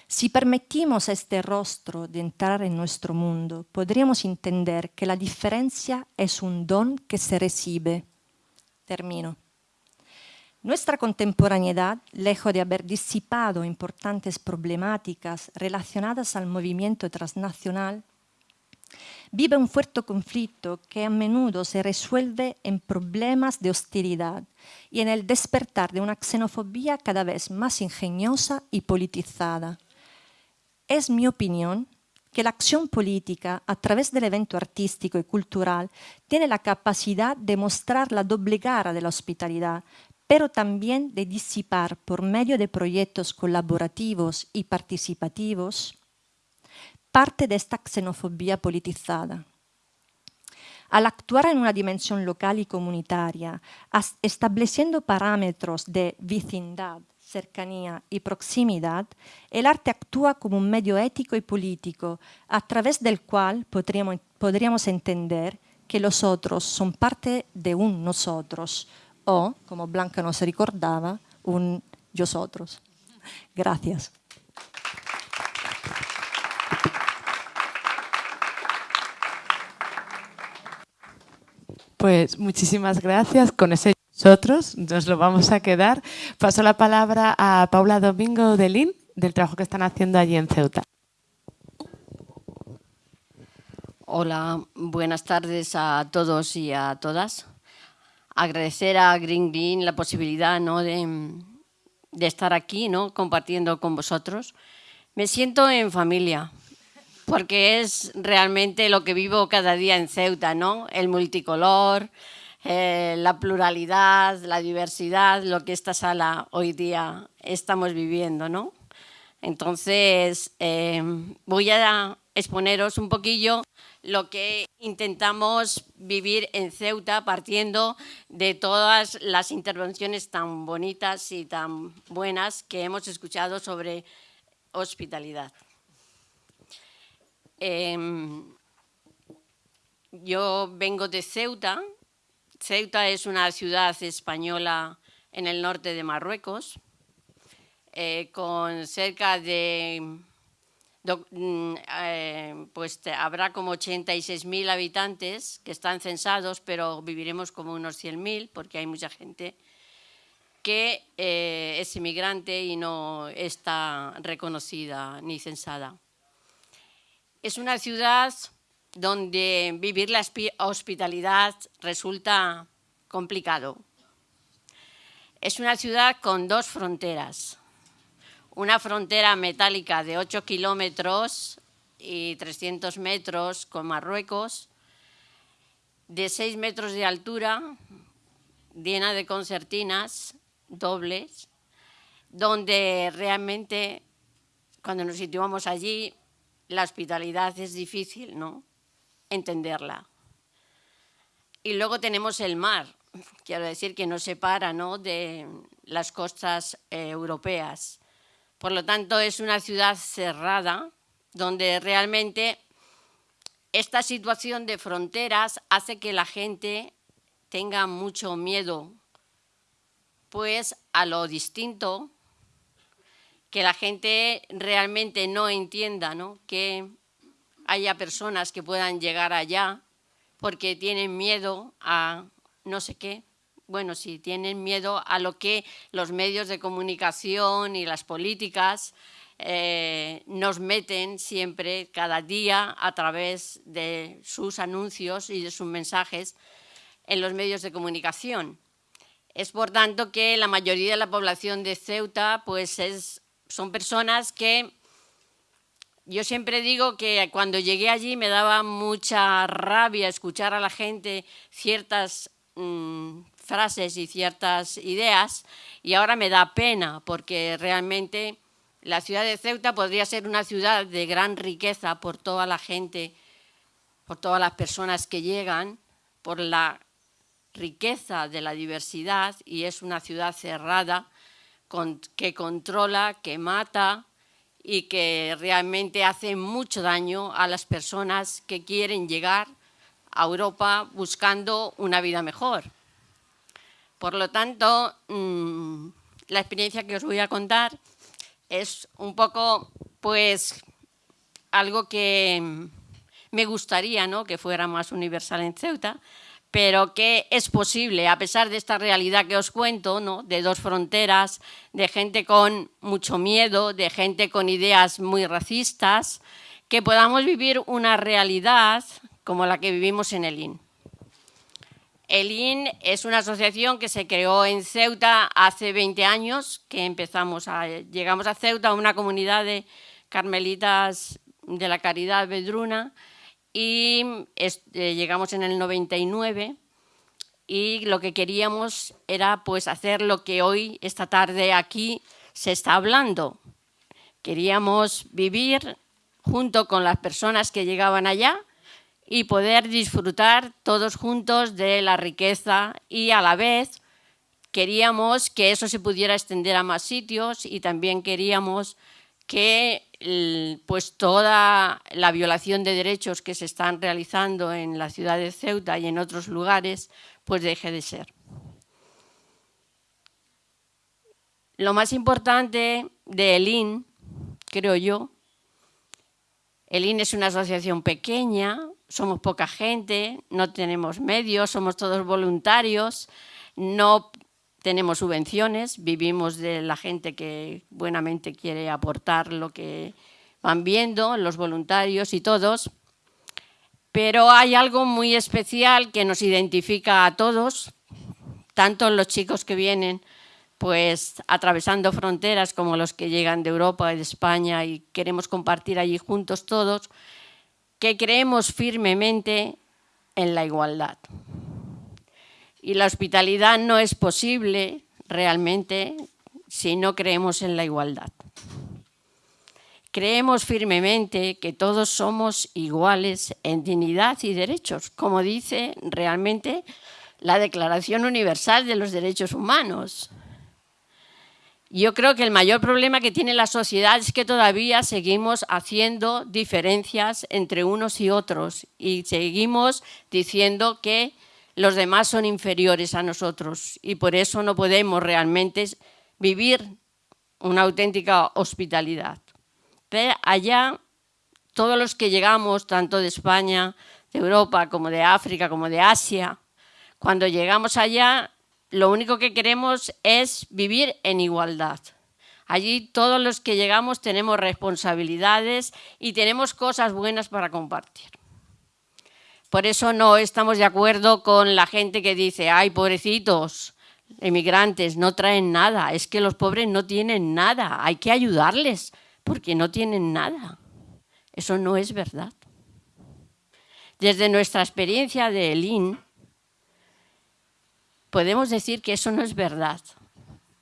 Si permitimos a este rostro de entrar en nuestro mundo, podríamos entender que la diferencia es un don que se recibe. Termino. Nuestra contemporaneidad, lejos de haber disipado importantes problemáticas relacionadas al movimiento transnacional, vive un fuerte conflicto que a menudo se resuelve en problemas de hostilidad y en el despertar de una xenofobia cada vez más ingeniosa y politizada. Es mi opinión que la acción política a través del evento artístico y cultural tiene la capacidad de mostrar la doble cara de la hospitalidad, pero también de disipar por medio de proyectos colaborativos y participativos parte de esta xenofobia politizada. Al actuar en una dimensión local y comunitaria, estableciendo parámetros de vecindad, cercanía y proximidad, el arte actúa como un medio ético y político a través del cual podríamos, podríamos entender que los otros son parte de un nosotros, o, como Blanca nos recordaba, un nosotros. Gracias. Pues muchísimas gracias. Con ese nosotros nos lo vamos a quedar. Paso la palabra a Paula Domingo de Lin, del trabajo que están haciendo allí en Ceuta. Hola, buenas tardes a todos y a todas agradecer a Green Green la posibilidad ¿no? de, de, estar aquí ¿no? compartiendo con vosotros. Me siento en familia, porque es realmente lo que vivo cada día en Ceuta, ¿no? el multicolor, eh, la pluralidad, la diversidad, lo que esta sala hoy día estamos viviendo. ¿no? Entonces, eh, voy a exponeros un poquillo lo que intentamos vivir en Ceuta partiendo de todas las intervenciones tan bonitas y tan buenas que hemos escuchado sobre hospitalidad. Em, yo vengo de Ceuta. Ceuta es una ciudad española en el norte de Marruecos, eh, con cerca de Mm, eh, pues habrá como 86.000 habitantes que están censados, pero viviremos como unos 100.000 porque hay mucha gente que eh, es inmigrante y no está reconocida ni censada. Es una ciudad donde vivir la hospitalidad resulta complicado. Es una ciudad con dos fronteras una frontera metálica de 8 kilómetros y 300 metros con Marruecos, de 6 metros de altura, llena de concertinas dobles, donde realmente cuando nos situamos allí la hospitalidad es difícil ¿no? entenderla. Y luego tenemos el mar, quiero decir que nos separa ¿no? de las costas eh, europeas. Por lo tanto, es una ciudad cerrada donde realmente esta situación de fronteras hace que la gente tenga mucho miedo pues a lo distinto, que la gente realmente no entienda ¿no? que haya personas que puedan llegar allá porque tienen miedo a no sé qué. Bueno, sí, tienen miedo a lo que los medios de comunicación y las políticas eh, nos meten siempre, cada día, a través de sus anuncios y de sus mensajes en los medios de comunicación. Es por tanto que la mayoría de la población de Ceuta pues es, son personas que yo siempre digo que cuando llegué allí me daba mucha rabia escuchar a la gente ciertas mm, frases y ciertas ideas y ahora me da pena porque realmente la ciudad de Ceuta podría ser una ciudad de gran riqueza por toda la gente, por todas las personas que llegan, por la riqueza de la diversidad y es una ciudad cerrada que controla, que mata y que realmente hace mucho daño a las personas que quieren llegar a Europa buscando una vida mejor. Por lo tanto, mm, la experiencia que os voy a contar es un poco, pues, algo que me gustaría ¿no? que fuera más universal en Ceuta, pero que es posible, a pesar de esta realidad que os cuento, ¿no? de dos fronteras, de gente con mucho miedo, de gente con ideas muy racistas, que podamos vivir una realidad como la que vivimos en el IN. El IN es una asociación que se creó en Ceuta hace 20 años, que empezamos a, llegamos a Ceuta, una comunidad de carmelitas de la Caridad Vedruna, y eh, llegamos en el 99 y lo que queríamos era pues hacer lo que hoy, esta tarde aquí, se está hablando. Queríamos vivir junto con las personas que llegaban allá y poder disfrutar todos juntos de la riqueza y a la vez queríamos que eso se pudiera extender a más sitios y también queríamos que pues toda la violación de derechos que se están realizando en la ciudad de Ceuta y en otros lugares, pues deje de ser. Lo más importante de ELIN, creo yo, ELIN es una asociación pequeña, somos poca gente, no tenemos medios, somos todos voluntarios, no tenemos subvenciones, vivimos de la gente que buenamente quiere aportar lo que van viendo, los voluntarios y todos, pero hay algo muy especial que nos identifica a todos, tanto los chicos que vienen pues atravesando fronteras como los que llegan de Europa y de España y queremos compartir allí juntos todos, que creemos firmemente en la igualdad. Y la hospitalidad no es posible realmente si no creemos en la igualdad. Creemos firmemente que todos somos iguales en dignidad y derechos, como dice realmente la Declaración Universal de los Derechos Humanos. Yo creo que el mayor problema que tiene la sociedad es que todavía seguimos haciendo diferencias entre unos y otros y seguimos diciendo que los demás son inferiores a nosotros y por eso no podemos realmente vivir una auténtica hospitalidad. Allá, todos los que llegamos, tanto de España, de Europa, como de África, como de Asia, cuando llegamos allá, lo único que queremos es vivir en igualdad. Allí todos los que llegamos tenemos responsabilidades y tenemos cosas buenas para compartir. Por eso no estamos de acuerdo con la gente que dice, ay, pobrecitos, emigrantes, no traen nada, es que los pobres no tienen nada, hay que ayudarles porque no tienen nada. Eso no es verdad. Desde nuestra experiencia de Elín, podemos decir que eso no es verdad,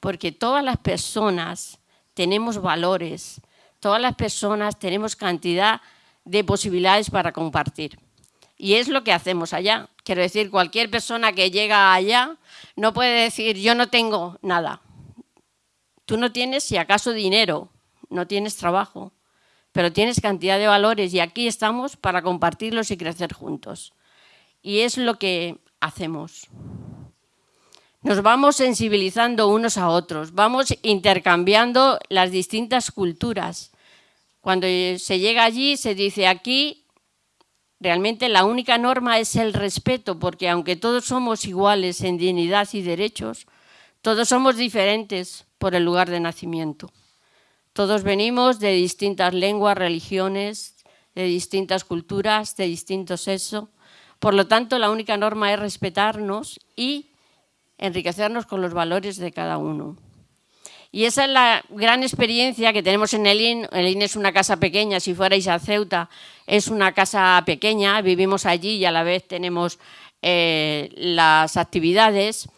porque todas las personas tenemos valores, todas las personas tenemos cantidad de posibilidades para compartir. Y es lo que hacemos allá. Quiero decir, cualquier persona que llega allá no puede decir, yo no tengo nada. Tú no tienes, si acaso, dinero, no tienes trabajo, pero tienes cantidad de valores y aquí estamos para compartirlos y crecer juntos. Y es lo que hacemos. Nos vamos sensibilizando unos a otros, vamos intercambiando las distintas culturas. Cuando se llega allí se dice aquí Realmente la única norma es el respeto, porque aunque todos somos iguales en dignidad y derechos, todos somos diferentes por el lugar de nacimiento. Todos venimos de distintas lenguas, religiones, de distintas culturas, de distintos sexos. Por lo tanto, la única norma es respetarnos y enriquecernos con los valores de cada uno. Y esa es la gran experiencia que tenemos en el IN. El IN es una casa pequeña, si fuerais a Ceuta, es una casa pequeña, vivimos allí y a la vez tenemos eh, las actividades,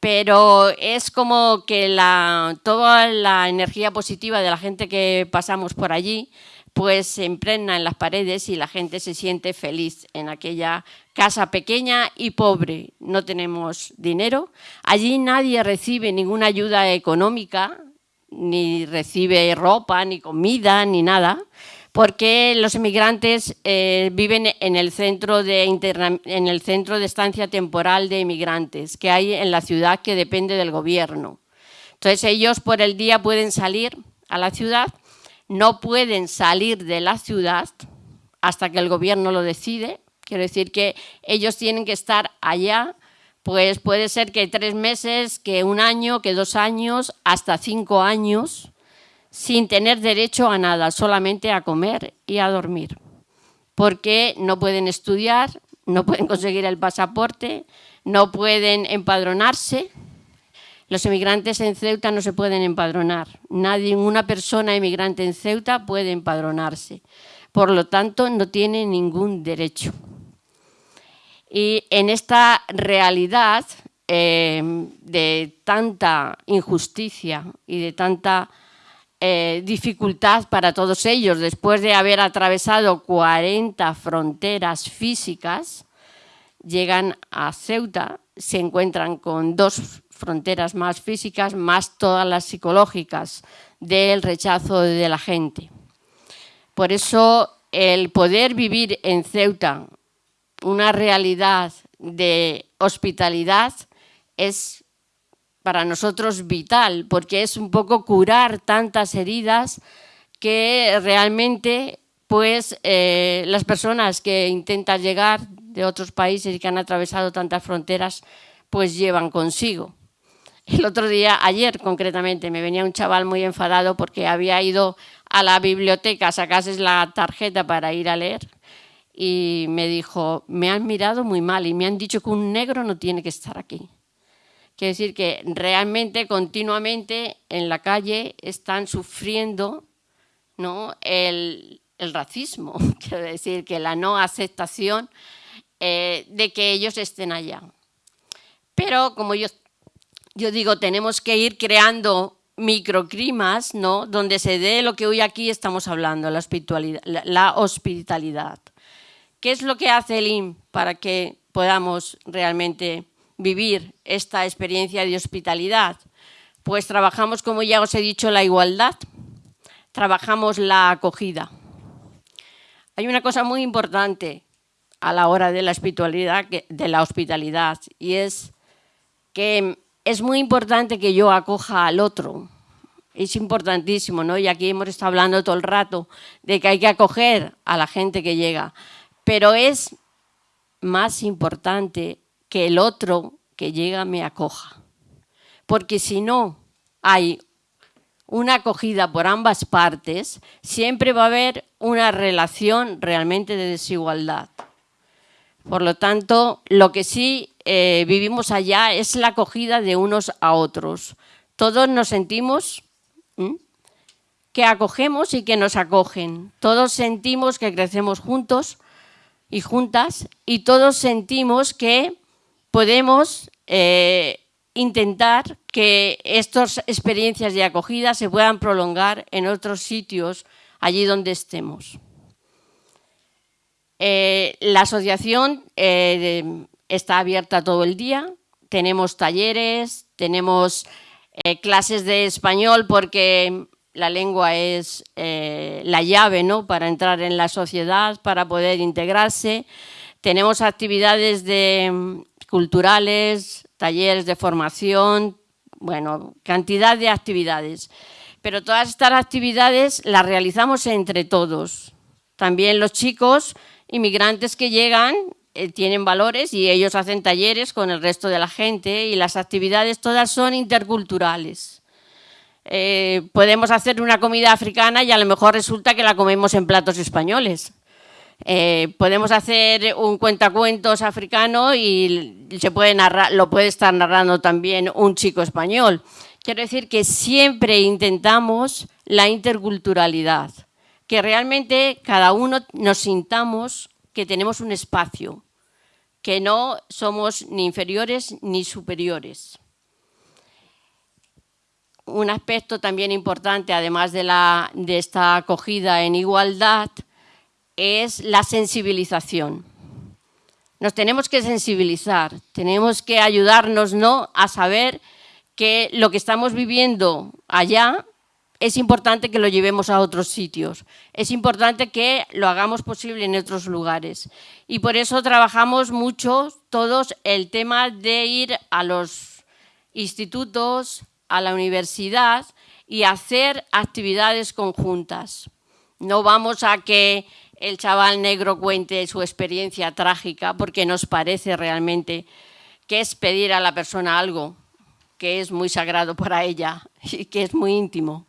pero es como que la, toda la energía positiva de la gente que pasamos por allí pues se impregna en las paredes y la gente se siente feliz en aquella casa pequeña y pobre. No tenemos dinero. Allí nadie recibe ninguna ayuda económica, ni recibe ropa, ni comida, ni nada, porque los emigrantes eh, viven en el, centro de en el centro de estancia temporal de inmigrantes que hay en la ciudad que depende del gobierno. Entonces ellos por el día pueden salir a la ciudad no pueden salir de la ciudad hasta que el gobierno lo decide. Quiero decir que ellos tienen que estar allá, pues puede ser que tres meses, que un año, que dos años, hasta cinco años, sin tener derecho a nada, solamente a comer y a dormir. Porque no pueden estudiar, no pueden conseguir el pasaporte, no pueden empadronarse, los emigrantes en Ceuta no se pueden empadronar. Nadie, ninguna persona emigrante en Ceuta puede empadronarse. Por lo tanto, no tiene ningún derecho. Y en esta realidad eh, de tanta injusticia y de tanta eh, dificultad para todos ellos, después de haber atravesado 40 fronteras físicas, llegan a Ceuta, se encuentran con dos fronteras más físicas, más todas las psicológicas del rechazo de la gente. Por eso el poder vivir en Ceuta una realidad de hospitalidad es para nosotros vital, porque es un poco curar tantas heridas que realmente pues eh, las personas que intentan llegar de otros países y que han atravesado tantas fronteras pues llevan consigo. El otro día, ayer concretamente, me venía un chaval muy enfadado porque había ido a la biblioteca a sacarse la tarjeta para ir a leer y me dijo, me han mirado muy mal y me han dicho que un negro no tiene que estar aquí. Quiere decir que realmente, continuamente, en la calle están sufriendo ¿no? el, racismo, quiero decir que la no aceptación eh, de que ellos estén allá. Pero como yo yo digo, tenemos que ir creando microclimas, ¿no? Donde se dé lo que hoy aquí estamos hablando, la hospitalidad. ¿Qué es lo que hace el IM para que podamos realmente vivir esta experiencia de hospitalidad? Pues trabajamos, como ya os he dicho, la igualdad, trabajamos la acogida. Hay una cosa muy importante a la hora de la hospitalidad, de la hospitalidad y es que es muy importante que yo acoja al otro. Es importantísimo, ¿no? Y aquí hemos estado hablando todo el rato de que hay que acoger a la gente que llega. Pero es más importante que el otro que llega me acoja. Porque si no hay una acogida por ambas partes, siempre va a haber una relación realmente de desigualdad. Por lo tanto, lo que sí eh, vivimos allá es la acogida de unos a otros. Todos nos sentimos que acogemos y que nos acogen. Todos sentimos que crecemos juntos y juntas y todos sentimos que podemos eh, intentar que estas experiencias de acogida se puedan prolongar en otros sitios allí donde estemos. Eh, la asociación está abierta todo el día, tenemos talleres, tenemos eh, clases de español porque la lengua es la llave ¿no? para entrar en la sociedad, para poder integrarse. Tenemos actividades de, culturales, talleres de formación, bueno, cantidad de actividades. Pero todas estas actividades las realizamos entre todos. También los chicos inmigrantes que llegan eh, tienen valores y ellos hacen talleres con el resto de la gente y las actividades todas son interculturales. Eh, podemos hacer una comida africana y a lo mejor resulta que la comemos en platos españoles. Eh, podemos hacer un cuentacuentos africano y se puede narrar, lo puede estar narrando también un chico español. Quiero decir que siempre intentamos la interculturalidad, que realmente cada uno nos sintamos que tenemos un espacio, que no somos ni inferiores ni superiores. Un aspecto también importante, además de, esta acogida en igualdad, es la sensibilización. Nos tenemos que sensibilizar, tenemos que ayudarnos ¿no? a saber que lo que estamos viviendo allá es importante que lo llevemos a otros sitios, es importante que lo hagamos posible en otros lugares. Y por eso trabajamos mucho todos el tema de ir a los institutos, a la universidad y hacer actividades conjuntas. No vamos a que el chaval negro cuente su experiencia trágica porque nos parece realmente que es pedir a la persona algo que es muy sagrado para ella y que es muy íntimo,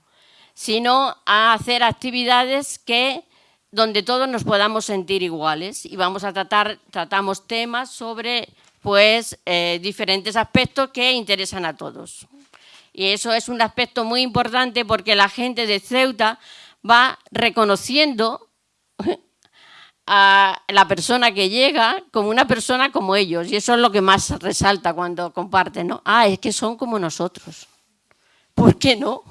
sino a hacer actividades que donde todos nos podamos sentir iguales y vamos a tratar, tratamos temas sobre pues, eh, diferentes aspectos que interesan a todos. Y eso es un aspecto muy importante porque la gente de Ceuta va reconociendo a la persona que llega como una persona como ellos. Y eso es lo que más resalta cuando comparten, ¿no? Ah, es que son como nosotros. ¿Por qué no?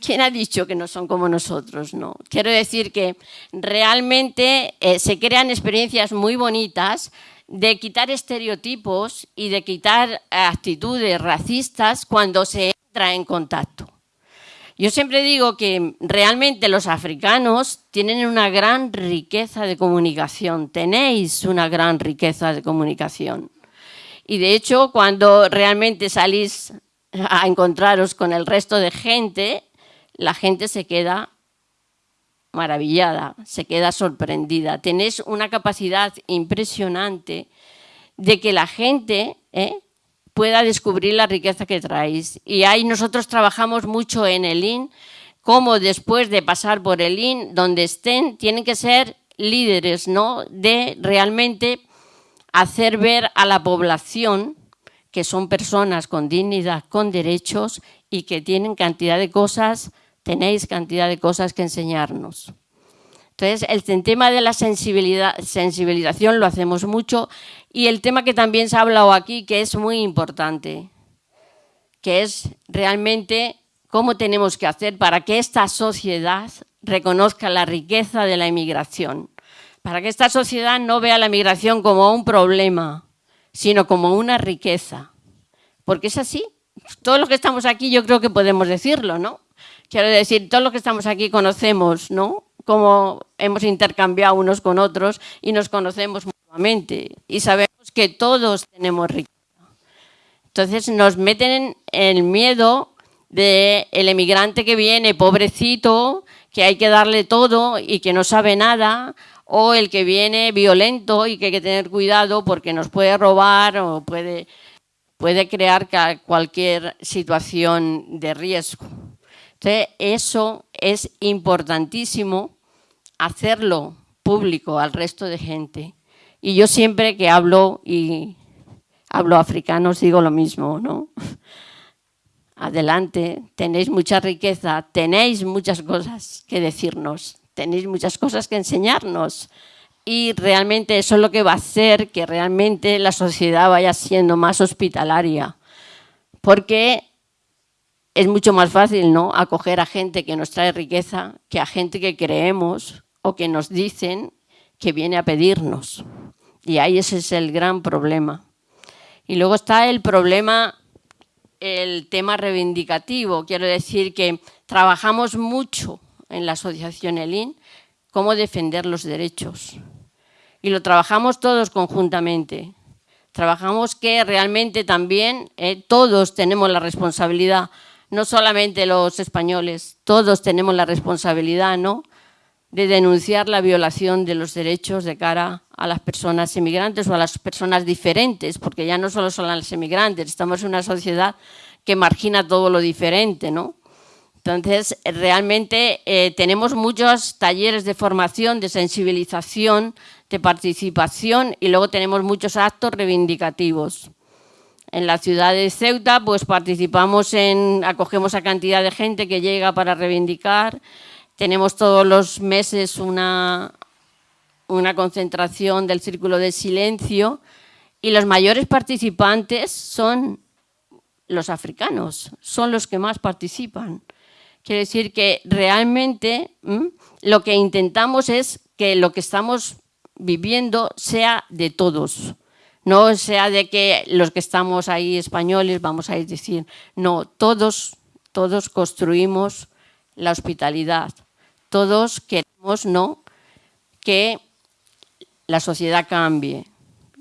¿Quién ha dicho que no son como nosotros? No. Quiero decir que realmente eh, se crean experiencias muy bonitas de quitar estereotipos y de quitar actitudes racistas cuando se entra en contacto. Yo siempre digo que realmente los africanos tienen una gran riqueza de comunicación, tenéis una gran riqueza de comunicación. Y de hecho, cuando realmente salís a encontraros con el resto de gente, la gente se queda maravillada, se queda sorprendida. Tenéis una capacidad impresionante de que la gente ¿eh? pueda descubrir la riqueza que traéis. Y ahí nosotros trabajamos mucho en el IN, como después de pasar por el IN, donde estén, tienen que ser líderes, ¿no? De realmente hacer ver a la población que son personas con dignidad, con derechos y que tienen cantidad de cosas, tenéis cantidad de cosas que enseñarnos. Entonces, el tema de la sensibilización lo hacemos mucho y el tema que también se ha hablado aquí, que es muy importante, que es realmente cómo tenemos que hacer para que esta sociedad reconozca la riqueza de la inmigración, para que esta sociedad no vea la inmigración como un problema, sino como una riqueza. Porque es así. Todos los que estamos aquí yo creo que podemos decirlo, ¿no? Quiero decir, todos los que estamos aquí conocemos, ¿no? Cómo hemos intercambiado unos con otros y nos conocemos mutuamente y sabemos que todos tenemos riqueza. Entonces nos meten en el miedo del el emigrante que viene, pobrecito, que hay que darle todo y que no sabe nada, o el que viene violento y que hay que tener cuidado porque nos puede robar o puede, puede crear cualquier situación de riesgo. Entonces, eso es importantísimo hacerlo público al resto de gente. Y yo siempre que hablo y hablo africanos digo lo mismo, ¿no? Adelante, tenéis mucha riqueza, tenéis muchas cosas que decirnos, tenéis muchas cosas que enseñarnos. Y realmente eso es lo que va a hacer que realmente la sociedad vaya siendo más hospitalaria. Porque es mucho más fácil ¿no? acoger a gente que nos trae riqueza que a gente que creemos o que nos dicen que viene a pedirnos. Y ahí ese es el gran problema. Y luego está el problema, el tema reivindicativo. Quiero decir que trabajamos mucho en la asociación ELIN cómo defender los derechos. Y lo trabajamos todos conjuntamente. Trabajamos que realmente también eh, todos tenemos la responsabilidad no solamente los españoles, todos tenemos la responsabilidad ¿no? de denunciar la violación de los derechos de cara a las personas inmigrantes o a las personas diferentes, porque ya no solo son las inmigrantes, estamos en una sociedad que margina todo lo diferente, ¿no? Entonces, realmente eh, tenemos muchos talleres de formación, de sensibilización, de participación y luego tenemos muchos actos reivindicativos. En la ciudad de Ceuta, pues participamos en, acogemos a cantidad de gente que llega para reivindicar. Tenemos todos los meses una, una concentración del Círculo de Silencio y los mayores participantes son los africanos, son los que más participan. Quiere decir que realmente lo que intentamos es que lo que estamos viviendo sea de todos, no sea de que los que estamos ahí españoles vamos a decir, no, todos, todos construimos la hospitalidad, todos queremos no que la sociedad cambie.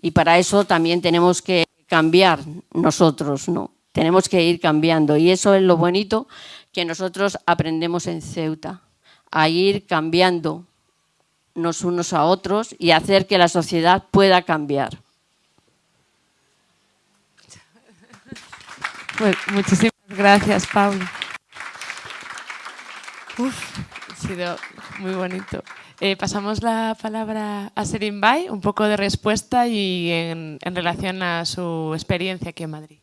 Y para eso también tenemos que cambiar nosotros, ¿no? Tenemos que ir cambiando. Y eso es lo bonito que nosotros aprendemos en Ceuta, a ir cambiando nos unos a otros y hacer que la sociedad pueda cambiar. Pues muchísimas gracias, Paula. Uf, ha sido muy bonito. Eh, pasamos la palabra a Serin Bay, un poco de respuesta y en relación a su experiencia aquí en Madrid.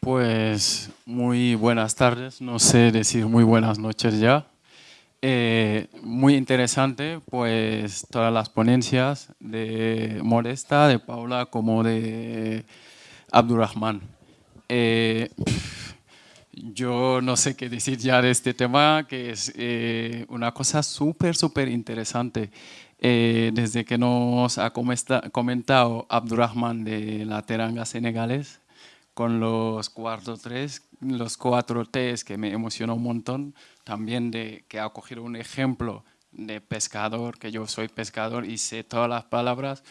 Pues muy buenas tardes, no sé decir muy buenas noches ya. Eh, muy interesante, pues todas las ponencias de Modesta, de Paula, como de Abdurrahman. Eh, yo no sé qué decir ya de este tema, que es eh, una cosa súper, súper interesante. desde que nos ha comentado Abdurrahman de la teranga senegalés, con los cuatro tres, los cuatro T's que me emocionó un montón, también de que ha cogido un ejemplo de pescador, que yo soy pescador y sé todas las palabras,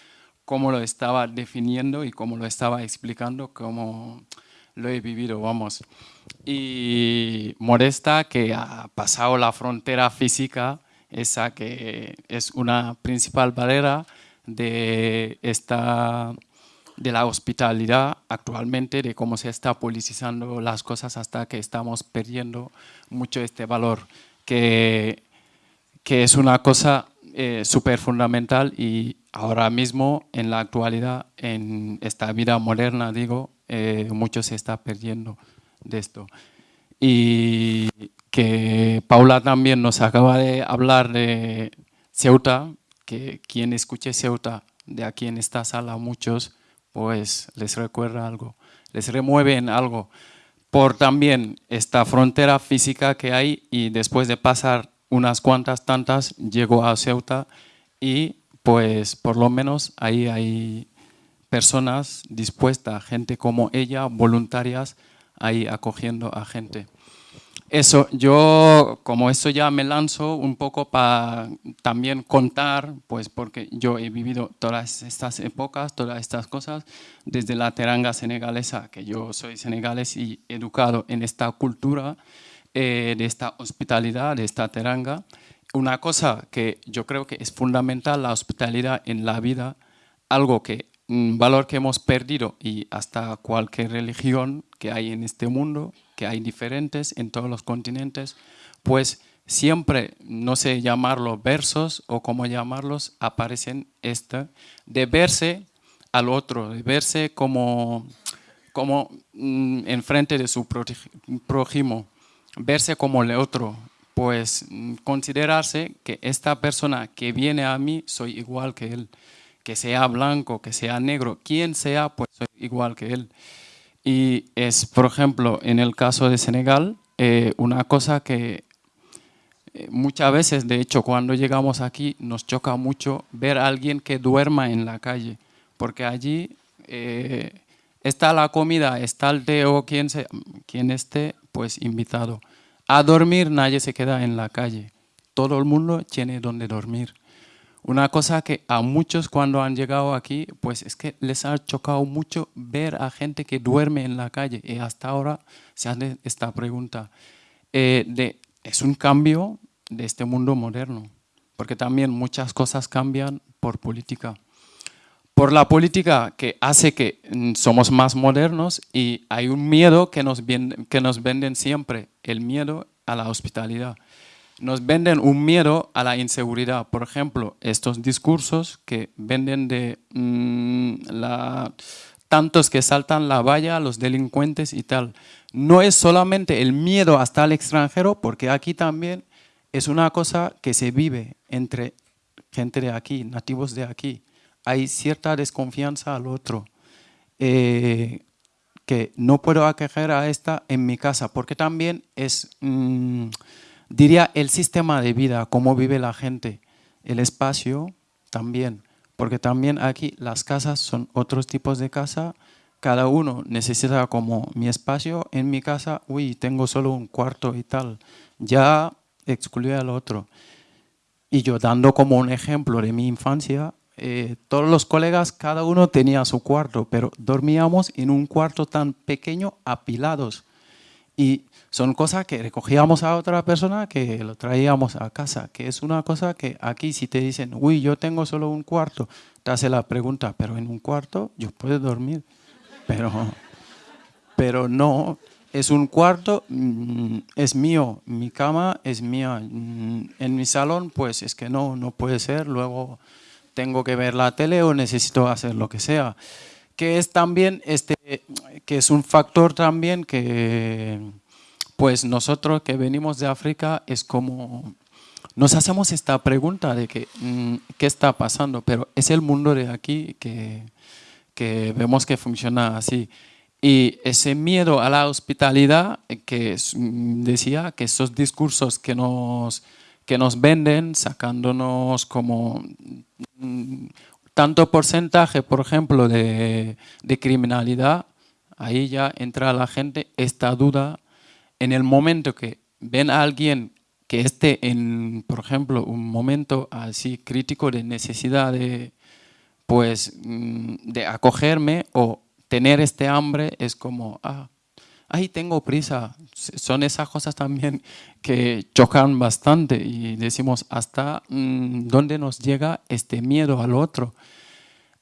cómo lo estaba definiendo y cómo lo estaba explicando, cómo lo he vivido, vamos. Y Modesta, que ha pasado la frontera física, esa que es una principal barrera de esta de la hospitalidad actualmente, de cómo se está politizando las cosas hasta que estamos perdiendo mucho este valor, que, que es una cosa eh, súper fundamental y ahora mismo en la actualidad, en esta vida moderna, digo, eh, mucho se está perdiendo de esto. Y que Paula también nos acaba de hablar de Ceuta, que quien escuche Ceuta de aquí en esta sala, muchos, pues les recuerda algo, les remueven algo por también esta frontera física que hay y después de pasar unas cuantas tantas llegó a Ceuta y pues por lo menos ahí hay personas dispuestas, gente como ella, voluntarias, ahí acogiendo a gente. Eso, yo como eso ya me lanzo un poco para también contar, pues porque yo he vivido todas estas épocas, todas estas cosas, desde la teranga senegalesa, que yo soy senegalés y educado en esta cultura, eh, de esta hospitalidad, de esta teranga. Una cosa que yo creo que es fundamental, la hospitalidad en la vida, algo que, un valor que hemos perdido y hasta cualquier religión que hay en este mundo, que hay diferentes en todos los continentes, pues siempre, no sé llamarlos versos o cómo llamarlos, aparecen esta, de verse al otro, de verse como, como mm, enfrente de su prójimo, verse como el otro, pues mm, considerarse que esta persona que viene a mí soy igual que él, que sea blanco, que sea negro, quien sea, pues soy igual que él. Y es, por ejemplo, en el caso de Senegal, eh, una cosa que eh, muchas veces, de hecho, cuando llegamos aquí, nos choca mucho ver a alguien que duerma en la calle, porque allí eh, está la comida, está el té o quien, se, quien esté, pues invitado. A dormir nadie se queda en la calle, todo el mundo tiene donde dormir. Una cosa que a muchos cuando han llegado aquí, pues es que les ha chocado mucho ver a gente que duerme en la calle y hasta ahora se hace esta pregunta. Eh, de, es un cambio de este mundo moderno, porque también muchas cosas cambian por política. Por la política que hace que mm, somos más modernos y hay un miedo que nos, que nos venden siempre, el miedo a la hospitalidad. Nos venden un miedo a la inseguridad. Por ejemplo, estos discursos que venden de mm, la, tantos que saltan la valla, los delincuentes y tal. No es solamente el miedo hasta el extranjero, porque aquí también es una cosa que se vive entre gente de aquí, nativos de aquí. Hay cierta desconfianza al otro. Eh, que no puedo aquejar a esta en mi casa, porque también es, mm, diría, el sistema de vida, cómo vive la gente, el espacio también, porque también aquí las casas son otros tipos de casa, cada uno necesita como mi espacio, en mi casa, uy, tengo solo un cuarto y tal, ya excluye al otro. Y yo dando como un ejemplo de mi infancia, eh, todos los colegas, cada uno tenía su cuarto, pero dormíamos en un cuarto tan pequeño apilados. Y son cosas que recogíamos a otra persona que lo traíamos a casa, que es una cosa que aquí si te dicen, uy, yo tengo solo un cuarto, te hace la pregunta, pero en un cuarto yo puedo dormir, pero, pero no, es un cuarto, mm, es mío, mi cama es mía. Mm, en mi salón, pues es que no, no puede ser, luego tengo que ver la tele o necesito hacer lo que sea. Que es también, este, que es un factor también que, pues nosotros que venimos de África, es como, nos hacemos esta pregunta de que, mm, qué está pasando, pero es el mundo de aquí que, que vemos que funciona así. Y ese miedo a la hospitalidad, que mm, decía que esos discursos que nos, que nos venden, sacándonos como mm, tanto porcentaje, por ejemplo, de, criminalidad, ahí ya entra la gente esta duda en el momento que ven a alguien que esté en, por ejemplo, un momento así crítico de necesidad de, pues, mm, de acogerme o tener este hambre es como, ah, ay, tengo prisa. Son esas cosas también que chocan bastante y decimos, ¿hasta mm, dónde nos llega este miedo al otro?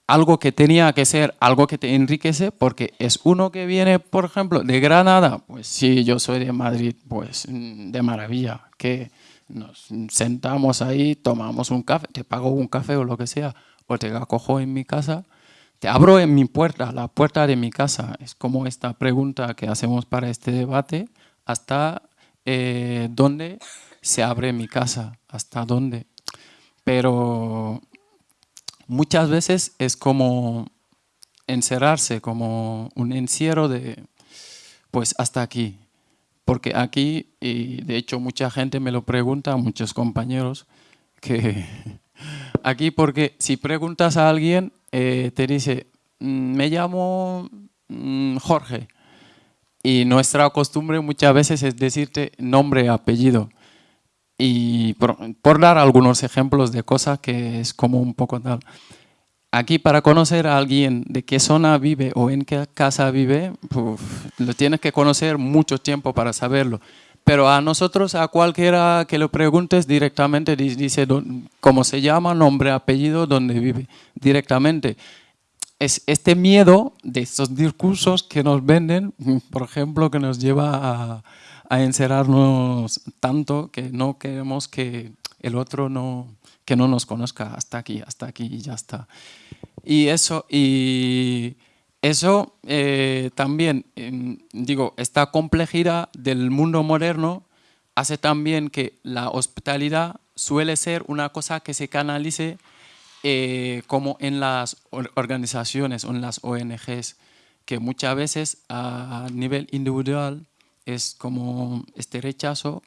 Algo que tenía que ser algo que te enriquece porque es uno que viene, por ejemplo, de Granada. Pues sí, yo soy de Madrid, pues mm, de maravilla, que nos sentamos ahí, tomamos un café, te pago un café o lo que sea, o te acojo en mi casa te abro en mi puerta, la puerta de mi casa. Es como esta pregunta que hacemos para este debate, hasta eh, dónde se abre mi casa, hasta dónde. Pero muchas veces es como encerrarse, como un encierro de, pues hasta aquí. Porque aquí, y de hecho mucha gente me lo pregunta, muchos compañeros, que aquí porque si preguntas a alguien, eh, te dice, mm, me llamo mm, Jorge. Y nuestra costumbre muchas veces es decirte nombre, apellido. Y por, dar algunos ejemplos de cosas que es como un poco tal. Aquí para conocer a alguien de qué zona vive o en qué casa vive, lo tienes que conocer mucho tiempo para saberlo. Pero a nosotros, a cualquiera que lo preguntes directamente, dice cómo se llama, nombre, apellido, dónde vive, directamente. Es este miedo de estos discursos que nos venden, por ejemplo, que nos lleva a, encerrarnos tanto que no queremos que el otro no, que no nos conozca hasta aquí, hasta aquí y ya está. Y eso, y eso eh, también, digo, esta complejidad del mundo moderno hace también que la hospitalidad suele ser una cosa que se canalice eh, como en las organizaciones o en las ONGs, que muchas veces a nivel individual es como este rechazo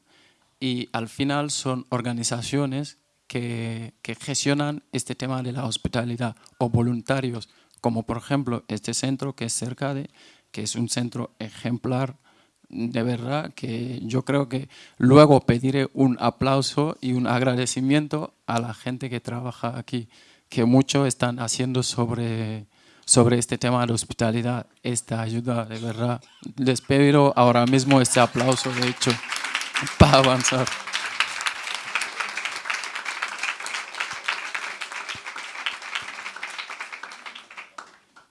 y al final son organizaciones que, que gestionan este tema de la hospitalidad o voluntarios como por ejemplo este centro que es cerca de, que es un centro ejemplar de verdad que yo creo que luego pediré un aplauso y un agradecimiento a la gente que trabaja aquí, que mucho están haciendo sobre, sobre este tema de hospitalidad, esta ayuda, de verdad. Les pido ahora mismo este aplauso, de hecho, para avanzar.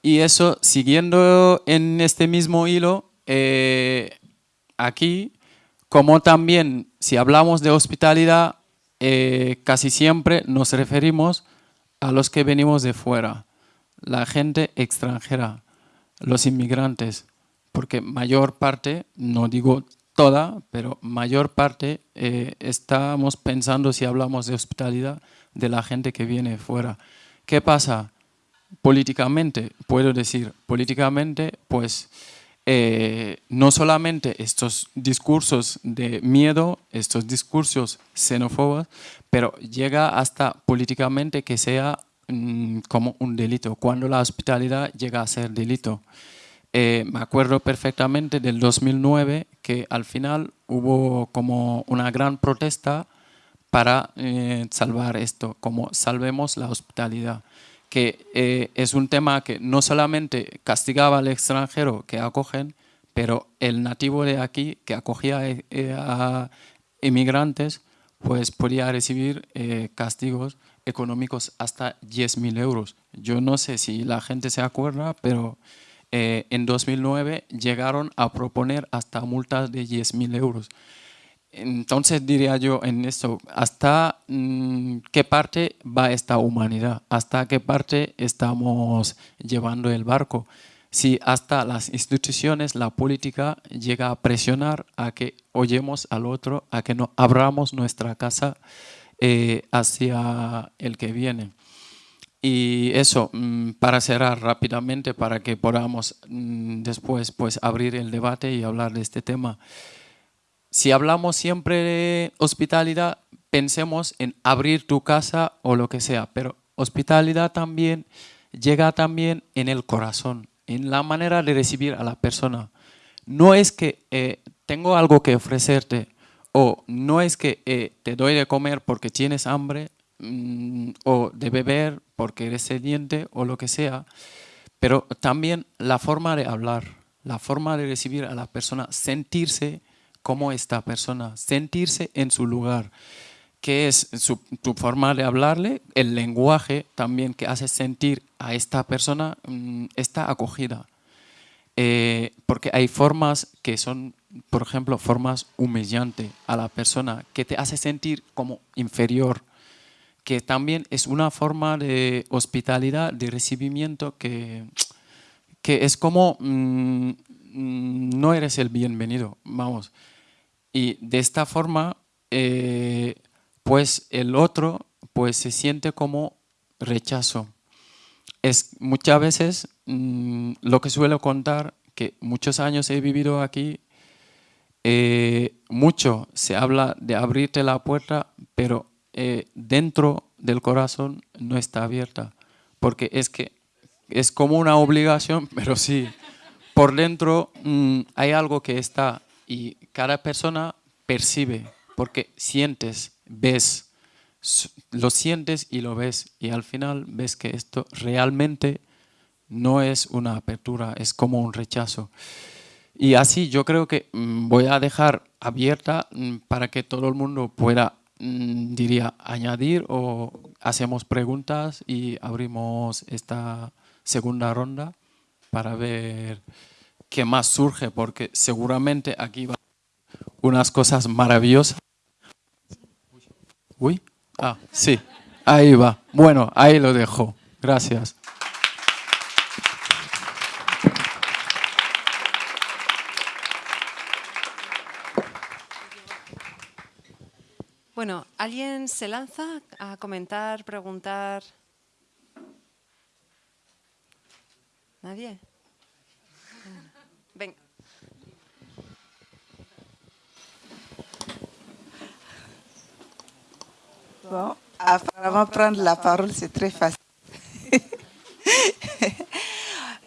Y eso, siguiendo en este mismo hilo, eh, aquí, como también si hablamos de hospitalidad, eh, casi siempre nos referimos a los que venimos de fuera, la gente extranjera, los inmigrantes, porque mayor parte, no digo toda, pero mayor parte eh, estamos pensando si hablamos de hospitalidad de la gente que viene fuera. ¿Qué pasa? Políticamente, puedo decir, políticamente, pues eh, no solamente estos discursos de miedo, estos discursos xenófobos, pero llega hasta políticamente que sea mm, como un delito, cuando la hospitalidad llega a ser delito. Eh, me acuerdo perfectamente del 2009 que al final hubo como una gran protesta para eh, salvar esto, como salvemos la hospitalidad que eh, es un tema que no solamente castigaba al extranjero que acogen, pero el nativo de aquí que acogía eh, a inmigrantes, pues podía recibir eh, castigos económicos hasta 10.000 euros. Yo no sé si la gente se acuerda, pero en 2009 llegaron a proponer hasta multas de 10.000 euros. Entonces diría yo en esto, ¿hasta mm, qué parte va esta humanidad? ¿Hasta qué parte estamos llevando el barco? Si hasta las instituciones, la política llega a presionar a que oyemos al otro, a que no abramos nuestra casa eh, hacia el que viene. Y eso, mm, para cerrar rápidamente, para que podamos mm, después pues, abrir el debate y hablar de este tema si hablamos siempre de hospitalidad, pensemos en abrir tu casa o lo que sea, pero hospitalidad también llega también en el corazón, en la manera de recibir a la persona. No es que eh, tengo algo que ofrecerte o no es que eh, te doy de comer porque tienes hambre mm, o de beber porque eres sediente o lo que sea, pero también la forma de hablar, la forma de recibir a la persona, sentirse como esta persona, sentirse en su lugar, que es su, forma de hablarle, el lenguaje también que hace sentir a esta persona mm, esta acogida. Eh, porque hay formas que son, por ejemplo, formas humillantes a la persona, que te hace sentir como inferior, que también es una forma de hospitalidad, de recibimiento que, que es como mm, mm, no eres el bienvenido, vamos. Y de esta forma, eh, pues el otro pues se siente como rechazo. Es muchas veces mm, lo que suelo contar, que muchos años he vivido aquí, eh, mucho se habla de abrirte la puerta, pero eh, dentro del corazón no está abierta, porque es que es como una obligación, pero sí, por dentro mm, hay algo que está y cada persona percibe, porque sientes, ves, lo sientes y lo ves y al final ves que esto realmente no es una apertura, es como un rechazo. Y así yo creo que mm, voy a dejar abierta mm, para que todo el mundo pueda, diría, añadir o hacemos preguntas y abrimos esta segunda ronda para ver qué más surge, porque seguramente aquí va unas cosas maravillosas. Uy, ah, sí, ahí va. Bueno, ahí lo dejo. Gracias. Bueno, ¿alguien se lanza a comentar, preguntar? ¿Nadie? Bon, apparemment, prendre la parole, c'est très facile.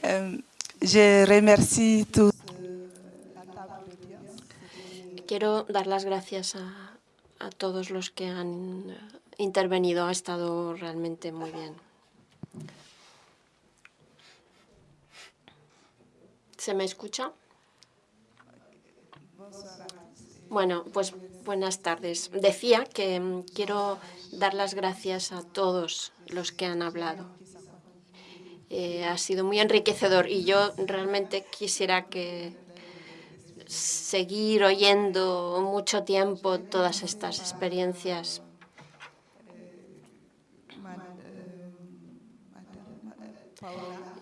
Euh, je remercie tous. Quiero dar las gracias a, a todos los que han intervenido. Ha estado realmente muy bien. ¿Se me escucha? Bueno, pues buenas tardes. Decía que mm, quiero dar las gracias a todos los que han hablado. eh, ha sido muy enriquecedor y yo realmente quisiera seguir oyendo mucho tiempo todas estas experiencias.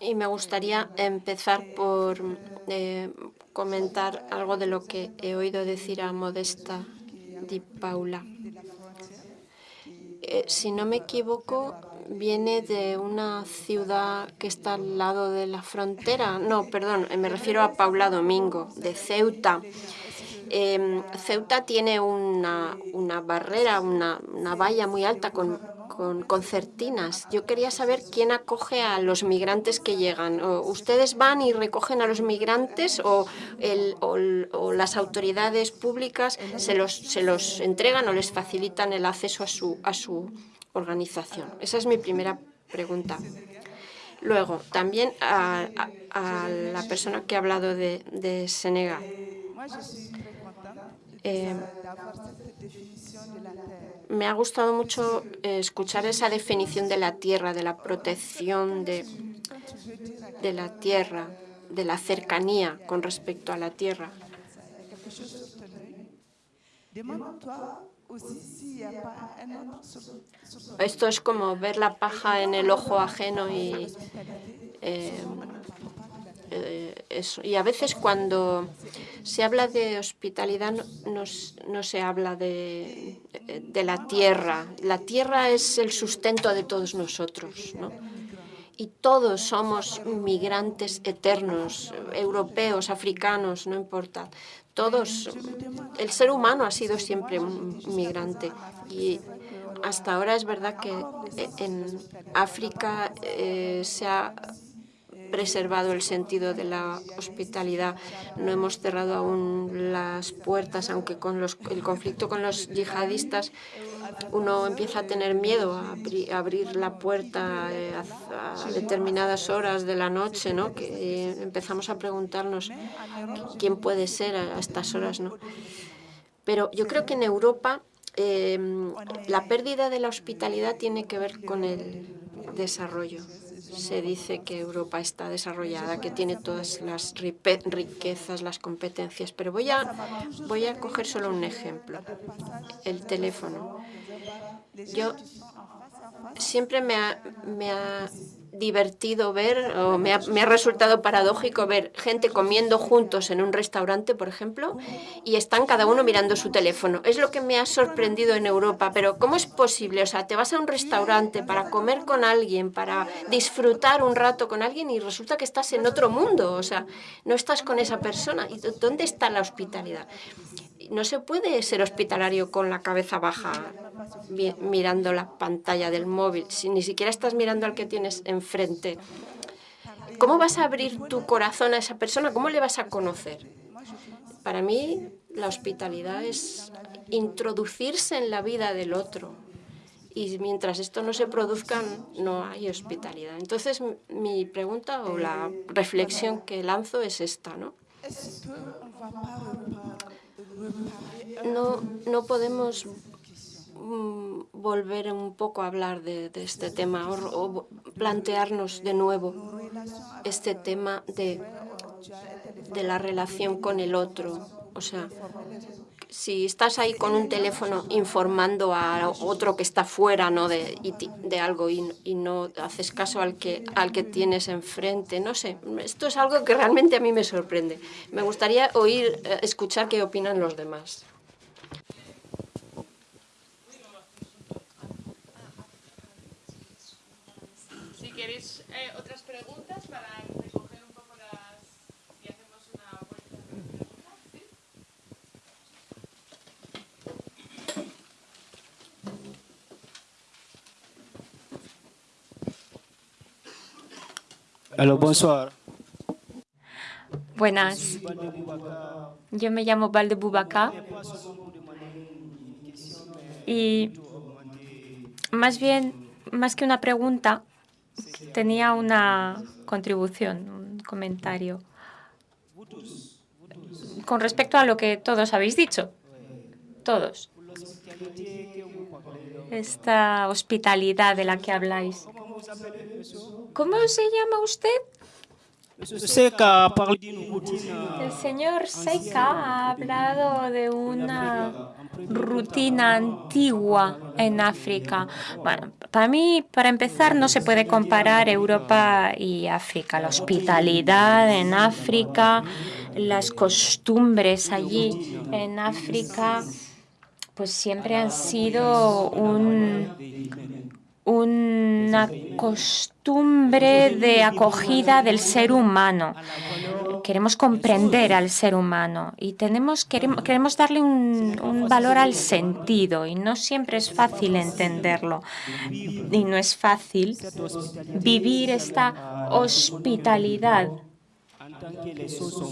Y me gustaría empezar por eh, comentar algo de lo que he oído decir a Modesta Di Paula. Eh, si no me equivoco, viene de una ciudad que está al lado de la frontera. No, perdón, me refiero a Paula Domingo, de Ceuta. Em, Ceuta tiene una, una barrera, una, una, valla muy alta con, con, concertinas. Yo quería saber quién acoge a los migrantes que llegan. ¿Ustedes van y recogen a los migrantes o, las autoridades públicas se los, se los entregan o les facilitan el acceso a su, a su organización? Esa es mi primera pregunta. Luego, también a, la persona que ha hablado de Senegal. Eh, me ha gustado mucho escuchar esa definición de la tierra, de la protección de, de la tierra, de la cercanía con respecto a la tierra. Esto es como ver la paja en el ojo ajeno y eh, eh. Y a veces cuando se habla de hospitalidad no, no se habla de, de, la tierra. La tierra es el sustento de todos nosotros, ¿no? Y todos somos migrantes eternos, europeos, africanos, no importa. Todos, el ser humano ha sido siempre un migrante. Y hasta ahora es verdad que en África eh, se ha preservado el sentido de la hospitalidad. No hemos cerrado aún las puertas, aunque con los, el conflicto con los yihadistas uno empieza a tener miedo a, abrir la puerta eh, a, determinadas horas de la noche, ¿no? que eh, empezamos a preguntarnos quién puede ser a, estas horas. ¿no? Pero yo creo que en Europa em, la pérdida de la hospitalidad tiene que ver con el desarrollo se dice que Europa está desarrollada, que tiene todas las riquezas, las competencias, pero voy a, voy a coger solo un ejemplo, el teléfono. Yo siempre me ha, me ha divertido ver, o me ha, me ha, resultado paradójico ver gente comiendo juntos en un restaurante, por ejemplo, y están cada uno mirando su teléfono. Es lo que me ha sorprendido en Europa, pero ¿cómo es posible? O sea, te vas a un restaurante para comer con alguien, para disfrutar un rato con alguien y resulta que estás en otro mundo, o sea, no estás con esa persona. ¿Y dónde está la hospitalidad? No se puede ser hospitalario con la cabeza baja mirando la pantalla del móvil, si ni siquiera estás mirando al que tienes enfrente. ¿Cómo vas a abrir tu corazón a esa persona? ¿Cómo le vas a conocer? Para mí, la hospitalidad es introducirse en la vida del otro. Y mientras esto no se produzca, no hay hospitalidad. Entonces, mi pregunta o la reflexión que lanzo es esta, ¿no? No, no podemos mm, volver un poco a hablar de, este tema o, plantearnos de nuevo este tema de, de la relación con el otro. O sea, si estás ahí con un teléfono informando a otro que está fuera ¿no? de, de algo y, no haces caso al que, al que tienes enfrente, no sé, esto es algo que realmente a mí me sorprende. Me gustaría oír, eh, escuchar qué opinan los demás. Buenas. Yo me llamo Valde Bubaka. Y más bien, más que una pregunta, tenía una contribución, un comentario con respecto a lo que todos habéis dicho. Todos. Esta hospitalidad de la que habláis. ¿Cómo se llama usted? Seca El señor Seika ha hablado de una rutina antigua en África. Bueno, para mí, para empezar, no se puede comparar Europa y África. La hospitalidad en África, las costumbres allí en África, pues siempre han sido un, una costumbre de acogida del ser humano. Queremos comprender al ser humano y tenemos, queremos, queremos darle un, un valor al sentido y no siempre es fácil entenderlo. Y no es fácil vivir esta hospitalidad.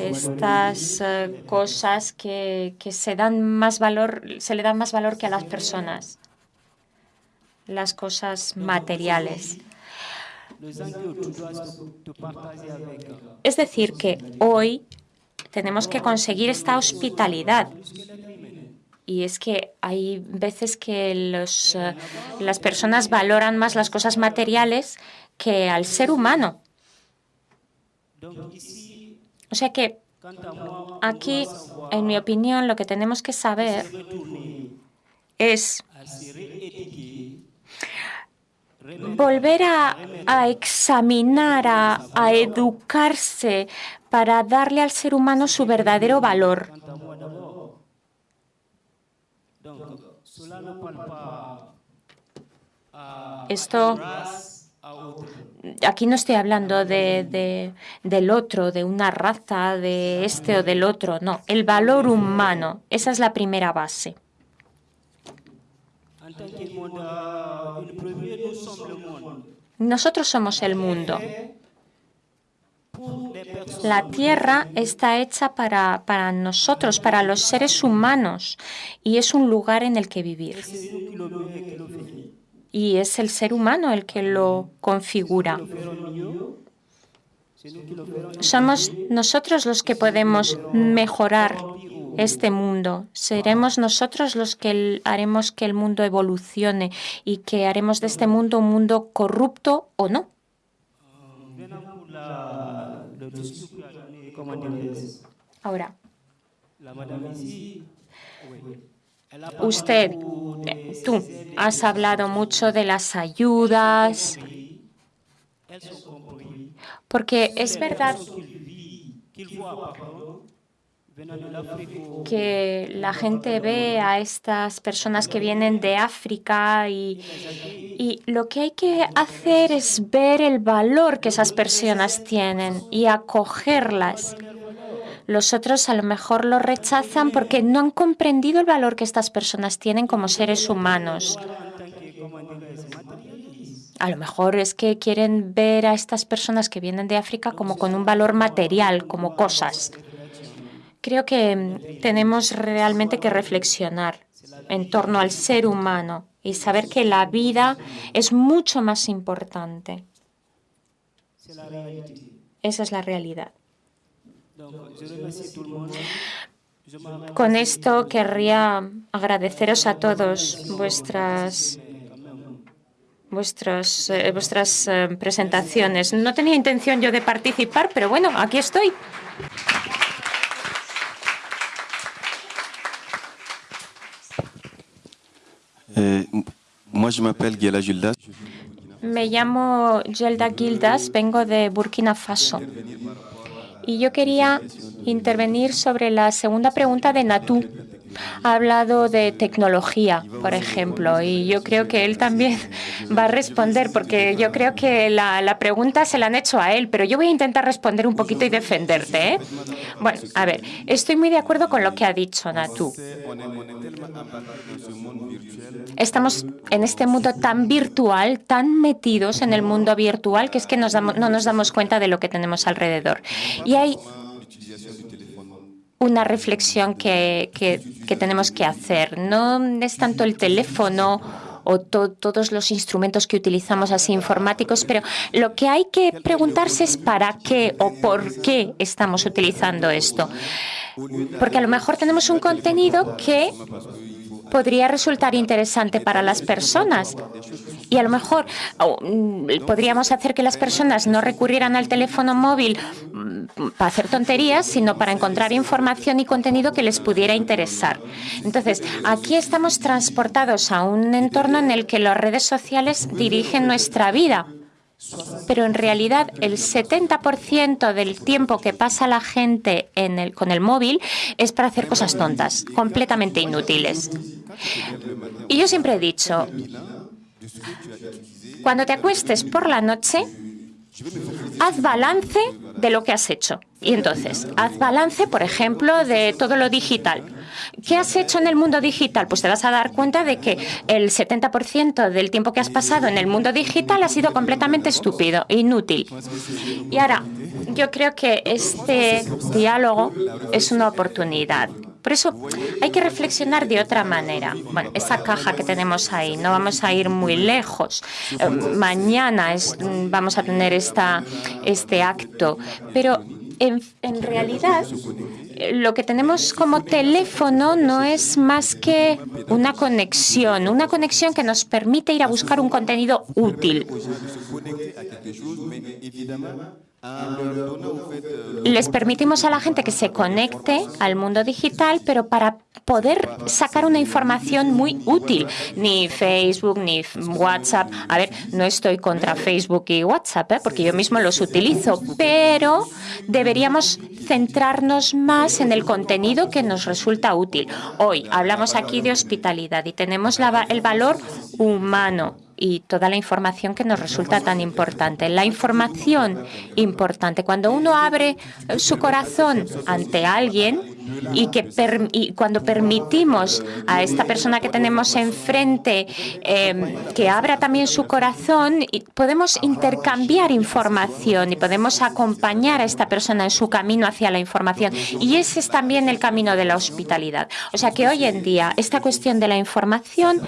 Estas eh, cosas que, que se dan más valor, se le dan más valor que a las personas las cosas materiales. Es decir, que hoy tenemos que conseguir esta hospitalidad. Y es que hay veces que los, eh, las personas valoran más las cosas materiales que al ser humano. O sea que aquí, en mi opinión, lo que tenemos que saber es volver a, examinar, a, educarse para darle al ser humano su verdadero valor. Esto, aquí no estoy hablando de, del otro, de una raza, de este o del otro, no, el valor humano, esa es la primera base. Nosotros somos el mundo. La tierra está hecha para, para, nosotros, para los seres humanos, y es un lugar en el que vivir. Y es el ser humano el que lo configura. Somos nosotros los que podemos mejorar este mundo. Seremos nosotros los que haremos que el mundo evolucione y que haremos de este mundo un mundo corrupto o no. Ahora, usted, tú, has hablado mucho de las ayudas, porque es verdad que la gente ve a estas personas que vienen de África y, lo que hay que hacer es ver el valor que esas personas tienen y acogerlas. Los otros a lo mejor lo rechazan porque no han comprendido el valor que estas personas tienen como seres humanos. A lo mejor es que quieren ver a estas personas que vienen de África como con un valor material, como cosas. Creo que mm, tenemos realmente que reflexionar en torno al ser humano y saber que la vida es mucho más importante. Esa es la realidad. Con esto querría agradeceros a todos vuestras vuestras, eh, vuestras eh, presentaciones. No tenía intención yo de participar, pero bueno, aquí estoy. Eh, Me llamo Gelda Gildas, vengo de Burkina Faso. Y yo quería intervenir sobre la segunda pregunta de Natú ha hablado de tecnología, por ejemplo, y yo creo que él también va a responder, porque yo creo que la, la pregunta se la han hecho a él, pero yo voy a intentar responder un poquito y defenderte. ¿eh? Bueno, a ver, estoy muy de acuerdo con lo que ha dicho Natu. Estamos en este mundo tan virtual, tan metidos en el mundo virtual, que es que no nos damos cuenta de lo que tenemos alrededor. Y hay una reflexión que, que, tenemos que hacer. No es tanto el teléfono o todos los instrumentos que utilizamos así informáticos, pero lo que hay que preguntarse es para qué o por qué estamos utilizando esto. Porque a lo mejor tenemos un contenido que podría resultar interesante para las personas. Y a lo mejor mm, podríamos hacer que las personas no recurrieran al teléfono móvil mm, para hacer tonterías, sino para encontrar información y contenido que les pudiera interesar. Entonces, aquí estamos transportados a un entorno en el que las redes sociales dirigen nuestra vida pero en realidad el 70% del tiempo que pasa la gente con el móvil es para hacer cosas tontas, completamente inútiles. Y yo siempre he dicho, cuando te acuestes por la noche, haz balance de lo que has hecho. Y entonces, haz balance, por ejemplo, de todo lo digital. ¿Qué has hecho en el mundo digital? Pues te vas a dar cuenta de que el 70% del tiempo que has pasado en el mundo digital ha sido completamente estúpido, inútil. Y ahora, yo creo que este diálogo es una oportunidad. Por eso hay que reflexionar de otra manera. Bueno, esa caja que tenemos ahí, no vamos a ir muy lejos. Eh, mañana vamos a tener este acto, pero en, en, realidad lo que tenemos como teléfono no es más que una conexión, una conexión que nos permite ir a buscar un contenido útil. Les permitimos a la gente que se conecte al mundo digital, pero para poder sacar una información muy útil. Ni Facebook, ni WhatsApp. A ver, no estoy contra Facebook y WhatsApp, ¿eh? porque yo mismo los utilizo, pero deberíamos centrarnos más en el contenido que nos resulta útil. Hoy hablamos aquí de hospitalidad y tenemos el valor humano y toda la información que nos resulta tan importante. La información importante. Cuando uno abre su corazón ante alguien, y que cuando permitimos a esta persona que tenemos enfrente em, que abra también su corazón, podemos intercambiar información y podemos acompañar a esta persona en su camino hacia la información. Y ese es también el camino de la hospitalidad. O sea que hoy en día esta cuestión de la información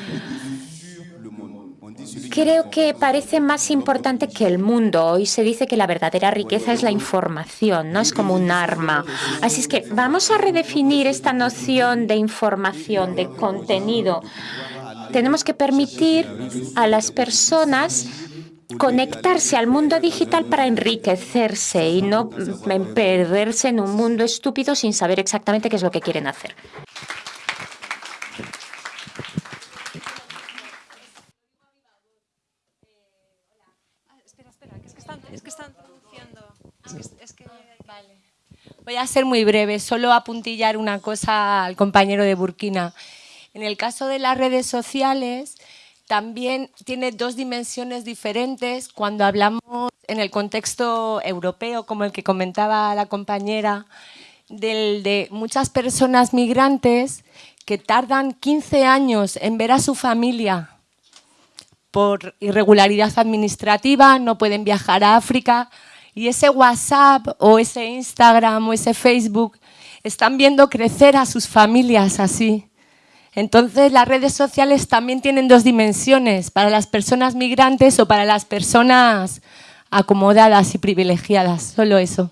creo que parece más importante que el mundo. Hoy se dice que la verdadera riqueza es la información, no es como un arma. Así es que vamos a redefinir esta noción de información, de contenido. Tenemos que permitir a las personas conectarse al mundo digital para enriquecerse y no perderse en un mundo estúpido sin saber exactamente qué es lo que quieren hacer. Voy a ser muy breve, solo apuntillar una cosa al compañero de Burkina. En el caso de las redes sociales, también tiene dos dimensiones diferentes cuando hablamos en el contexto europeo, como el que comentaba la compañera, del, de muchas personas migrantes que tardan 15 años en ver a su familia por irregularidad administrativa, no pueden viajar a África, y ese WhatsApp o ese Instagram o ese Facebook están viendo crecer a sus familias así. Entonces las redes sociales también tienen dos dimensiones, para las personas migrantes o para las personas acomodadas y privilegiadas, solo eso.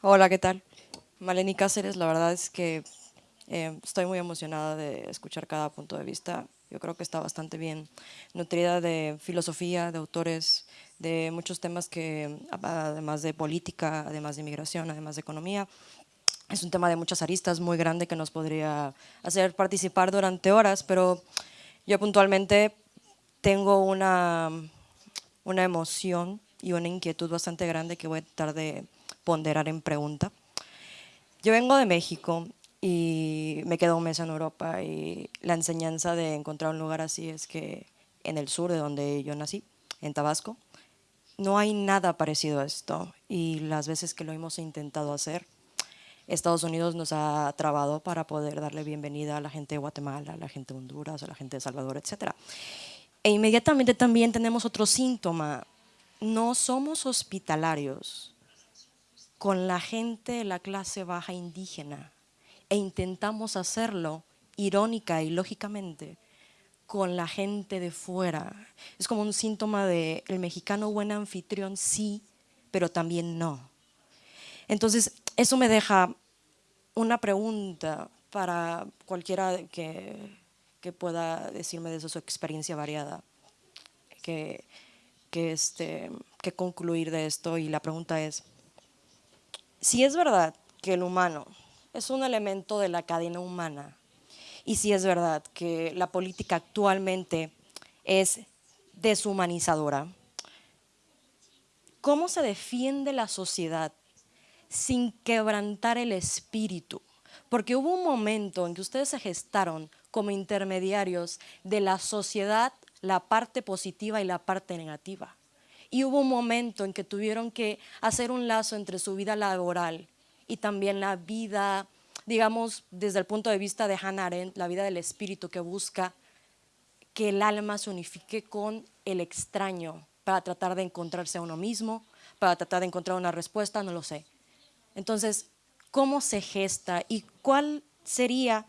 Hola, ¿qué tal? Maleni Cáceres, la verdad es que eh, estoy muy emocionada de escuchar cada punto de vista. Yo creo que está bastante bien nutrida de filosofía, de autores, de muchos temas que, además de política, además de inmigración, además de economía, es un tema de muchas aristas muy grande que nos podría hacer participar durante horas, pero yo puntualmente tengo una, una emoción y una inquietud bastante grande que voy a tratar de ponderar en pregunta. Yo vengo de México y me quedo un mes en Europa y la enseñanza de encontrar un lugar así es que en el sur de donde yo nací, en Tabasco, no hay nada parecido a esto y las veces que lo hemos intentado hacer, Estados Unidos nos ha trabado para poder darle bienvenida a la gente de Guatemala, a la gente de Honduras, a la gente de Salvador, etc. E inmediatamente también tenemos otro síntoma, no somos hospitalarios con la gente de la clase baja indígena e intentamos hacerlo irónica y lógicamente con la gente de fuera. Es como un síntoma de el mexicano buen anfitrión, sí, pero también no. Entonces, eso me deja una pregunta para cualquiera que, que pueda decirme de su experiencia variada, que, que, este, que concluir de esto. Y la pregunta es, si es verdad que el humano es un elemento de la cadena humana, y si es verdad que la política actualmente es deshumanizadora, ¿cómo se defiende la sociedad sin quebrantar el espíritu? Porque hubo un momento en que ustedes se gestaron como intermediarios de la sociedad, la parte positiva y la parte negativa. Y hubo un momento en que tuvieron que hacer un lazo entre su vida laboral y también la vida, digamos, desde el punto de vista de Hannah Arendt, la vida del espíritu que busca que el alma se unifique con el extraño para tratar de encontrarse a uno mismo, para tratar de encontrar una respuesta, no lo sé. Entonces, ¿cómo se gesta y cuál sería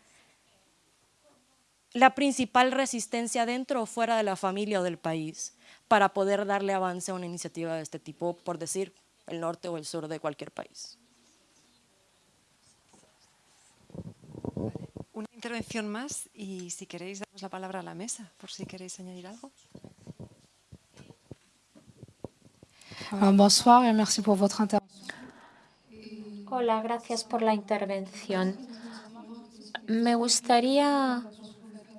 la principal resistencia dentro o fuera de la familia o del país para poder darle avance a una iniciativa de este tipo, por decir, el norte o el sur de cualquier país. Intervención más y si queréis damos la palabra a la mesa, por si queréis añadir algo. Bonsoir et merci pour votre intervention. Hola, gracias por la intervención. Me gustaría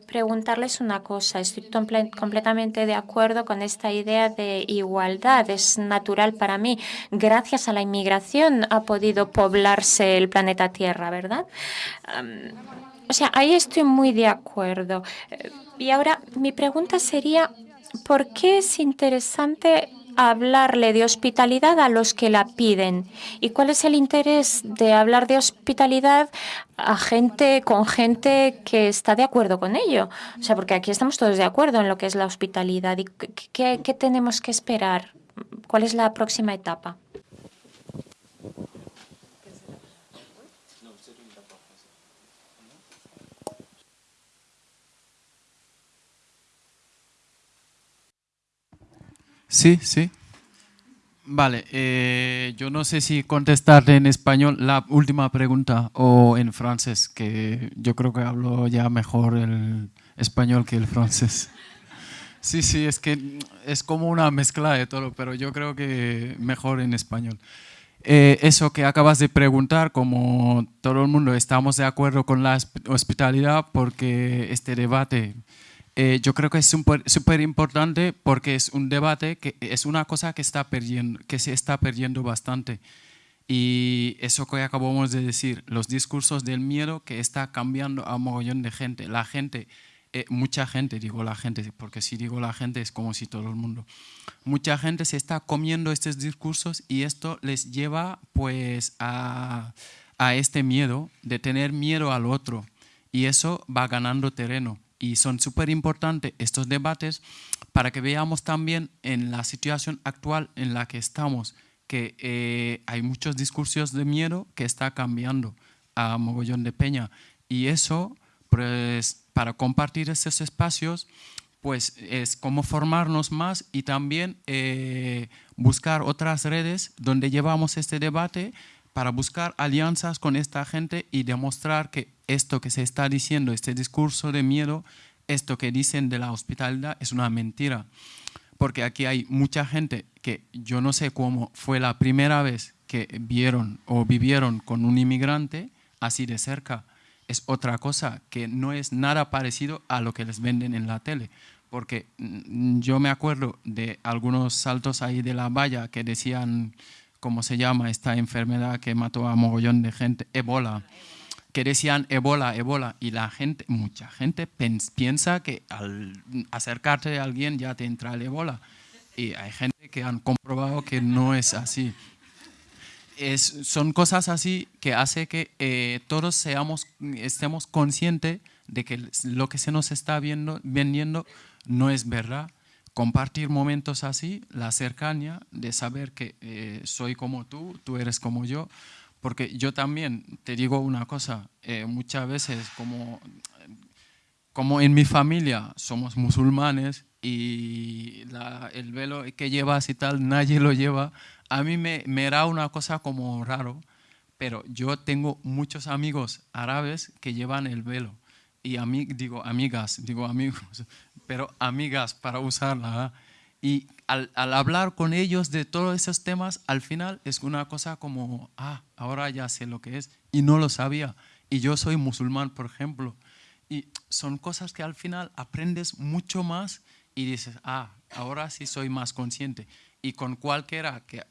preguntarles una cosa. Estoy completamente de acuerdo con esta idea de igualdad. Es natural para mí. Gracias a la inmigración ha podido poblarse el planeta Tierra, ¿verdad? O sea, ahí estoy muy de acuerdo. Y ahora mi pregunta sería, ¿por qué es interesante hablarle de hospitalidad a los que la piden? ¿Y cuál es el interés de hablar de hospitalidad a gente con gente que está de acuerdo con ello? O sea, porque aquí estamos todos de acuerdo en lo que es la hospitalidad. ¿Y qué, qué tenemos que esperar? ¿Cuál es la próxima etapa? Sí, sí. Vale, eh, yo no sé si contestar en español la última pregunta o en francés, que yo creo que hablo ya mejor el español que el francés. Sí, sí, es que es como una mezcla de todo, pero yo creo que mejor en español. Eh, eso que acabas de preguntar, como todo el mundo estamos de acuerdo con la hospitalidad, porque este debate eh, yo creo que es súper importante porque es un debate que es una cosa que, está perdiendo, que se está perdiendo bastante. Y eso que acabamos de decir, los discursos del miedo que está cambiando a un mogollón de gente. La gente, eh, mucha gente, digo la gente, porque si digo la gente es como si todo el mundo. Mucha gente se está comiendo estos discursos y esto les lleva pues a, a este miedo, de tener miedo al otro. Y eso va ganando terreno y son súper importantes estos debates para que veamos también en la situación actual en la que estamos que eh, hay muchos discursos de miedo que está cambiando a mogollón de peña. Y eso pues para compartir estos espacios pues es como formarnos más y también eh, buscar otras redes donde llevamos este debate para buscar alianzas con esta gente y demostrar que esto que se está diciendo, este discurso de miedo, esto que dicen de la hospitalidad es una mentira. Porque aquí hay mucha gente que yo no sé cómo fue la primera vez que vieron o vivieron con un inmigrante así de cerca. Es otra cosa que no es nada parecido a lo que les venden en la tele. Porque mm, yo me acuerdo de algunos saltos ahí de la valla que decían ¿cómo se llama esta enfermedad que mató a mogollón de gente? Ebola. Que decían Ebola, Ebola. Y la gente, mucha gente piensa que al acercarte a alguien ya te entra el Ebola. Y hay gente que han comprobado que no es así. Es, son cosas así que hace que eh, todos seamos, estemos conscientes de que lo que se nos está viendo, vendiendo no es verdad compartir momentos así, la cercanía de saber que eh, soy como tú, tú eres como yo, porque yo también te digo una cosa, eh, muchas veces como como en mi familia somos musulmanes y el velo que llevas y tal, nadie lo lleva, a mí me, me era una cosa como raro, pero yo tengo muchos amigos árabes que llevan el velo y a mí digo amigas, digo amigos, pero amigas para usarla. Y al, al, hablar con ellos de todos esos temas, al final es una cosa como, ah, ahora ya sé lo que es y no lo sabía. Y yo soy musulmán, por ejemplo. Y son cosas que al final aprendes mucho más y dices, ah, ahora sí soy más consciente. Y con cualquiera que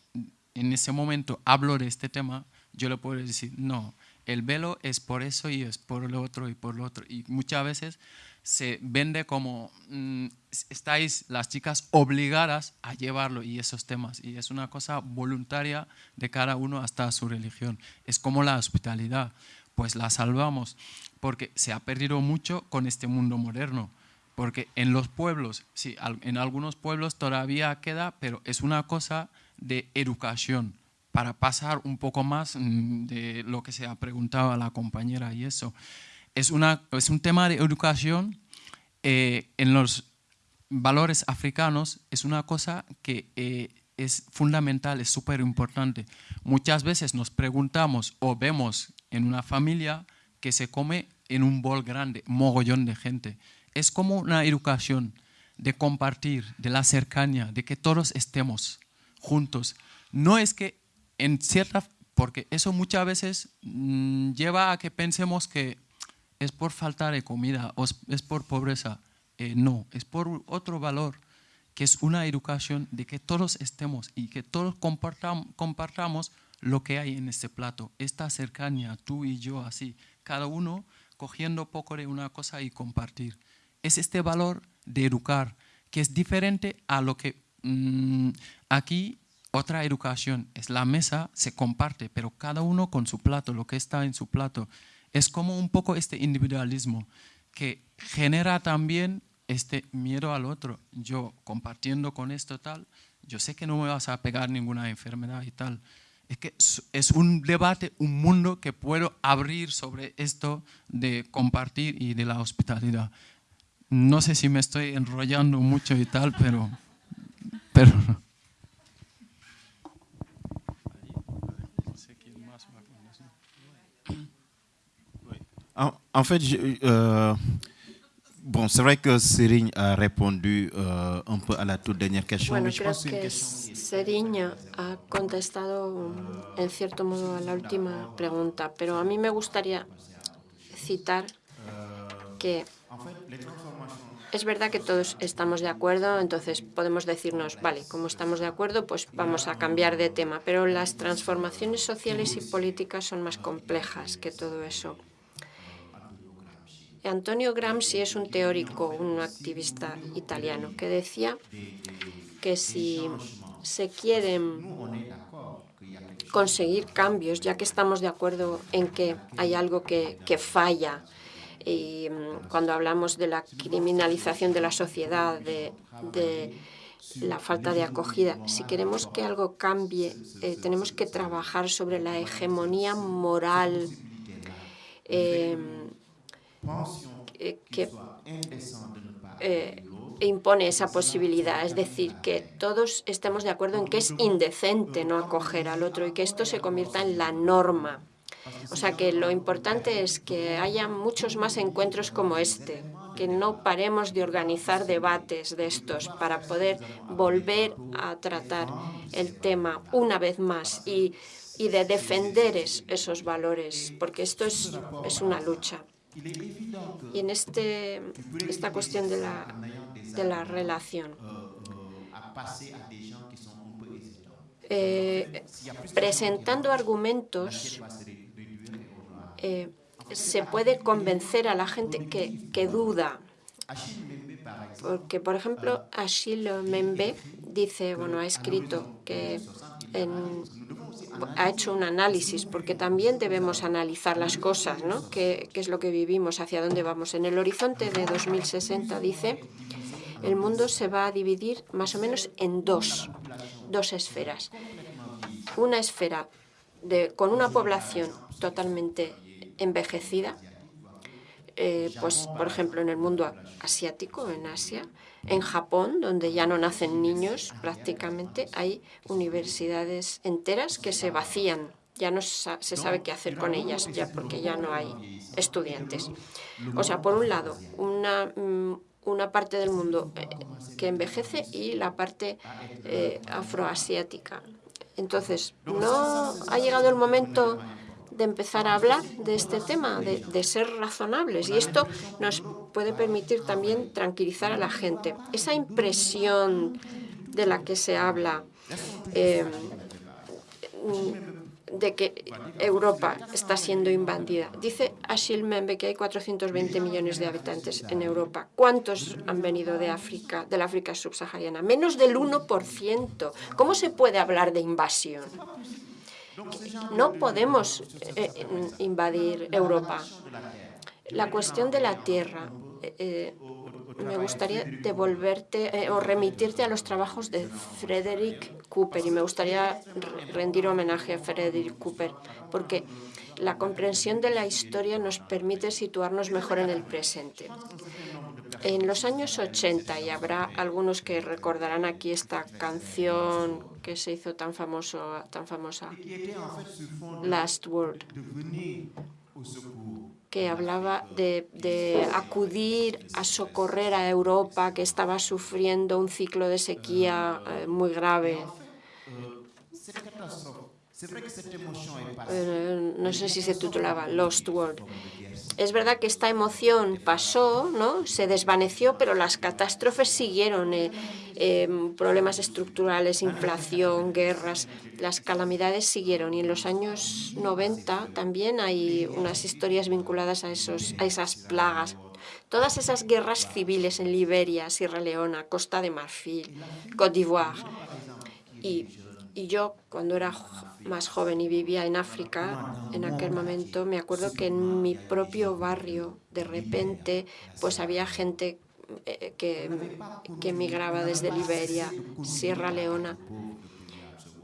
en ese momento hablo de este tema, yo le puedo decir, no, el velo es por eso y es por lo otro y por lo otro. Y muchas veces se vende como mm, estáis las chicas obligadas a llevarlo y esos temas. Y es una cosa voluntaria de cada uno hasta su religión. Es como la hospitalidad pues la salvamos, porque se ha perdido mucho con este mundo moderno. Porque en los pueblos, sí, en algunos pueblos todavía queda, pero es una cosa de educación, para pasar un poco más mm, de lo que se ha preguntado a la compañera y eso. Es, una, es un tema de educación eh, en los valores africanos, es una cosa que eh, es fundamental, es súper importante. Muchas veces nos preguntamos o vemos en una familia que se come en un bol grande, mogollón de gente. Es como una educación de compartir, de la cercanía, de que todos estemos juntos. No es que en cierta, porque eso muchas veces mm, lleva a que pensemos que es por falta de comida o es por pobreza. Eh, no, es por otro valor, que es una educación de que todos estemos y que todos compartamos lo que hay en este plato, esta cercanía, tú y yo así, cada uno cogiendo poco de una cosa y compartir. Es este valor de educar, que es diferente a lo que mm, aquí otra educación es la mesa, se comparte, pero cada uno con su plato, lo que está en su plato. Es como un poco este individualismo que genera también este miedo al otro. Yo compartiendo con esto tal, yo sé que no me vas a pegar ninguna enfermedad y tal, es que es un debate, un mundo que puedo abrir sobre esto de compartir y de la hospitalidad. No sé si me estoy enrollando mucho y tal, pero... pero En fait, je, euh, Bon, c'est vrai que Serigne a répondu euh, un peu a la toute dernière question. Bueno, creo que Serigne ha contestado en cierto modo a la última pregunta, pero a mí me gustaría citar que es verdad que todos estamos de acuerdo, entonces podemos decirnos, vale, como estamos de acuerdo, pues vamos a cambiar de tema, pero las transformaciones sociales y políticas son más complejas que todo eso. Antonio Gramsci es un teórico, un activista italiano, que decía que si se quieren conseguir cambios, ya que estamos de acuerdo en que hay algo que, falla, y mm, cuando hablamos de la criminalización de la sociedad, de, la falta de acogida, si queremos que algo cambie, eh, tenemos que trabajar sobre la hegemonía moral eh, que eh, impone esa posibilidad, es decir, que todos estemos de acuerdo en que es indecente no acoger al otro y que esto se convierta en la norma. O sea que lo importante es que haya muchos más encuentros como este, que no paremos de organizar debates de estos para poder volver a tratar el tema una vez más y, y de defender esos valores, porque esto es, es una lucha. Y en este, esta cuestión de la, de la relación, eh, presentando argumentos, eh, se puede convencer a la gente que, que duda. Porque, por ejemplo, Achille Membe dice, bueno, ha escrito que en ha hecho un análisis, porque también debemos analizar las cosas, ¿no? ¿Qué, es lo que vivimos? ¿Hacia dónde vamos? En el horizonte de 2060 dice, el mundo se va a dividir más o menos en dos, dos esferas. Una esfera con una población totalmente envejecida, eh, pues, por ejemplo, en el mundo asiático, en Asia, en Japón, donde ya no nacen niños prácticamente, hay universidades enteras que se vacían. Ya no se sabe qué hacer con ellas, ya porque ya no hay estudiantes. O sea, por un lado, una, mm, una parte del mundo eh, que envejece y la parte eh, afroasiática. Entonces, ¿no ha llegado el momento de empezar a hablar de este tema, de, ser razonables. Y esto nos puede permitir también tranquilizar a la gente. Esa impresión de la que se habla eh, de que Europa está siendo invadida. Dice Achille Membe que hay 420 millones de habitantes en Europa. ¿Cuántos han venido de África, de la África subsahariana? Menos del 1%. ¿Cómo se puede hablar de invasión? No podemos eh, invadir Europa. La cuestión de la tierra. Eh, eh, me gustaría devolverte o remitirte a los trabajos de Frederick Cooper y me gustaría rendir homenaje a Frederick Cooper porque la comprensión de la historia nos permite situarnos mejor en el presente. En los años 80, y habrá algunos que recordarán aquí esta canción que se hizo tan, famoso, tan famosa, Last Word, que hablaba de, acudir a socorrer a Europa que estaba sufriendo un ciclo de sequía eh, muy grave. Eh, no sé si se titulaba Lost World. Es verdad que esta emoción pasó, ¿no? se desvaneció, pero las catástrofes siguieron. Eh, em, problemas estructurales, inflación, guerras, las calamidades siguieron. Y en los años 90 también hay unas historias vinculadas a, esos, a esas plagas. Todas esas guerras civiles en Liberia, Sierra Leona, Costa de Marfil, Côte d'Ivoire. Y, y yo, cuando era más joven y vivía en África en aquel momento, me acuerdo que en mi propio barrio, de repente, pues había gente eh, que, que emigraba desde Liberia, Sierra Leona.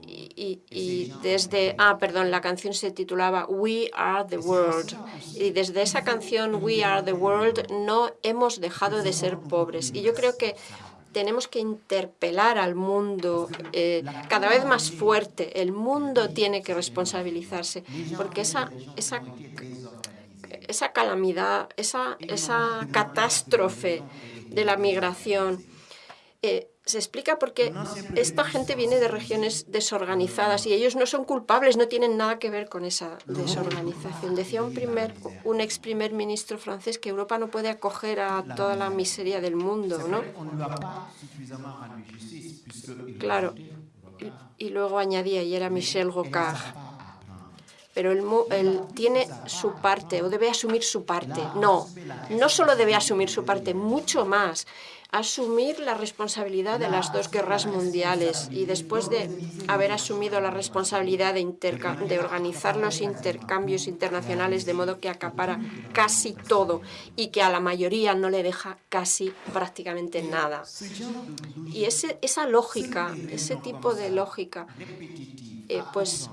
Y, y, desde, ah, perdón, la canción se titulaba We Are the World. Y desde esa canción We Are the World no hemos dejado de ser pobres. Y yo creo que tenemos que interpelar al mundo eh, cada vez más fuerte. El mundo tiene que responsabilizarse, porque esa, esa, esa calamidad, esa, esa catástrofe de la migración, eh, se explica porque esta gente viene de regiones desorganizadas y ellos no son culpables, no tienen nada que ver con esa desorganización. Decía un, primer, un ex primer ministro francés que Europa no puede acoger a toda la miseria del mundo, ¿no? Claro. Y, luego añadía, y era Michel Rocard, pero él, él, tiene su parte o debe asumir su parte. No, no solo debe asumir su parte, mucho más asumir la responsabilidad de las dos guerras mundiales y después de haber asumido la responsabilidad de, de organizar los intercambios internacionales de modo que acapara casi todo y que a la mayoría no le deja casi prácticamente nada. Y ese, esa lógica, ese tipo de lógica, eh, pues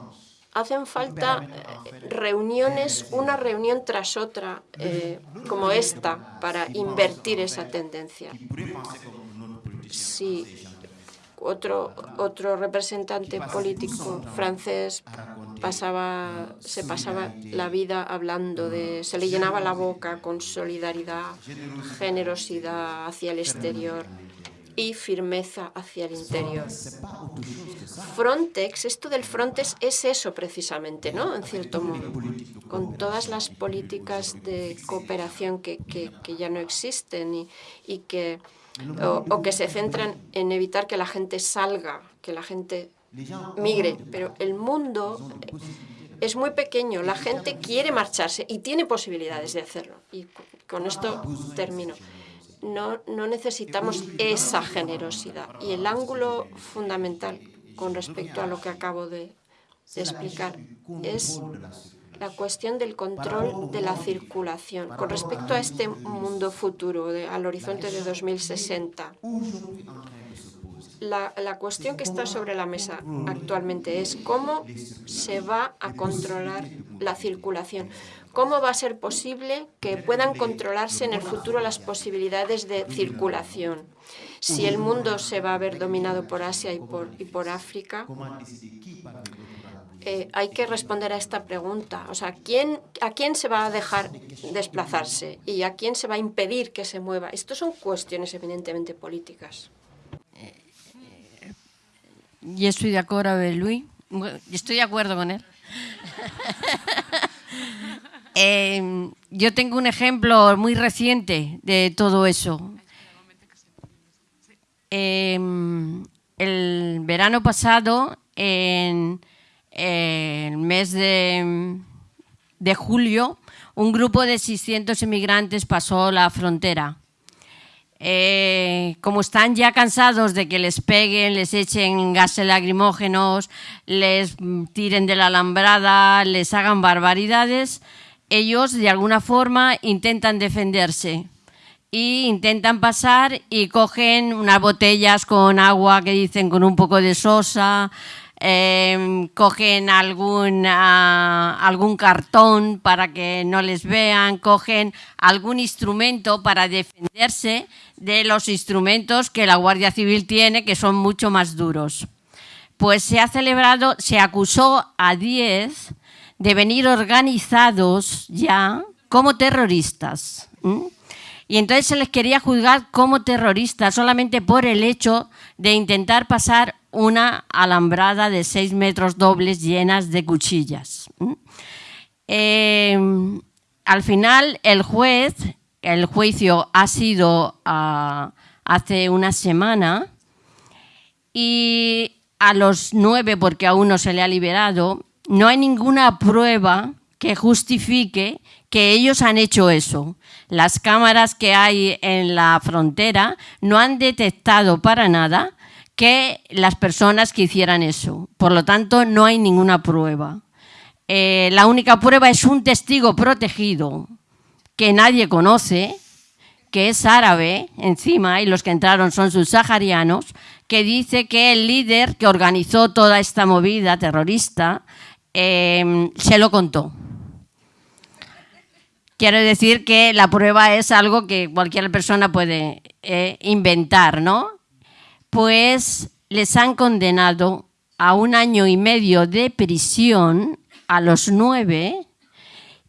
hacen falta eh, reuniones, una reunión tras otra, eh, como esta, para invertir esa tendencia. Si otro, otro representante político francés pasaba, se pasaba la vida hablando de, se le llenaba la boca con solidaridad, generosidad. hacia el exterior y firmeza hacia el interior. Frontex, esto del Frontex es eso precisamente, ¿no? En cierto modo, con todas las políticas de cooperación que, que, ya no existen y, y que, o, que se centran en evitar que la gente salga, que la gente migre. Pero el mundo es muy pequeño, la gente quiere marcharse y tiene posibilidades de hacerlo. Y con esto termino no, no necesitamos esa generosidad. Y el ángulo fundamental con respecto a lo que acabo de, explicar es la cuestión del control de la circulación. Con respecto a este mundo futuro, al horizonte de 2060, la, la, cuestión que está sobre la mesa actualmente es cómo se va a controlar la circulación, ¿Cómo va a ser posible que puedan controlarse en el futuro las posibilidades de circulación? Si el mundo se va a ver dominado por Asia y por, y por África, eh, hay que responder a esta pregunta. O sea, ¿quién, ¿a quién se va a dejar desplazarse y a quién se va a impedir que se mueva? Estas son cuestiones evidentemente políticas. Yo estoy de acuerdo con Luis. Estoy de acuerdo con él. Eh, yo tengo un ejemplo muy reciente de todo eso. Eh, el verano pasado, en el mes de, de julio, un grupo de 600 inmigrantes pasó la frontera. Eh, como están ya cansados de que les peguen, les echen gases lacrimógenos, les tiren de la alambrada, les hagan barbaridades, ellos de alguna forma intentan defenderse y intentan pasar y cogen unas botellas con agua que dicen con un poco de sosa, eh, cogen algún, algún cartón para que no les vean, cogen algún instrumento para defenderse de los instrumentos que la Guardia Civil tiene, que son mucho más duros. Pues se ha celebrado, se acusó a 10 de venir organizados ya como terroristas. Y entonces se les quería juzgar como terroristas solamente por el hecho de intentar pasar una alambrada de seis metros dobles llenas de cuchillas. Eh, al final el juez, el juicio ha sido ah, hace una semana y a los nueve, porque a uno se le ha liberado, no hay ninguna prueba que justifique que ellos han hecho eso. Las cámaras que hay en la frontera no han detectado para nada que las personas que hicieran eso. Por lo tanto, no hay ninguna prueba. Eh, la única prueba es un testigo protegido que nadie conoce, que es árabe encima, y los que entraron son subsaharianos, que dice que el líder que organizó toda esta movida terrorista eh, se lo contó. Quiero decir que la prueba es algo que cualquier persona puede eh, inventar, ¿no? Pues les han condenado a un año y medio de prisión a los nueve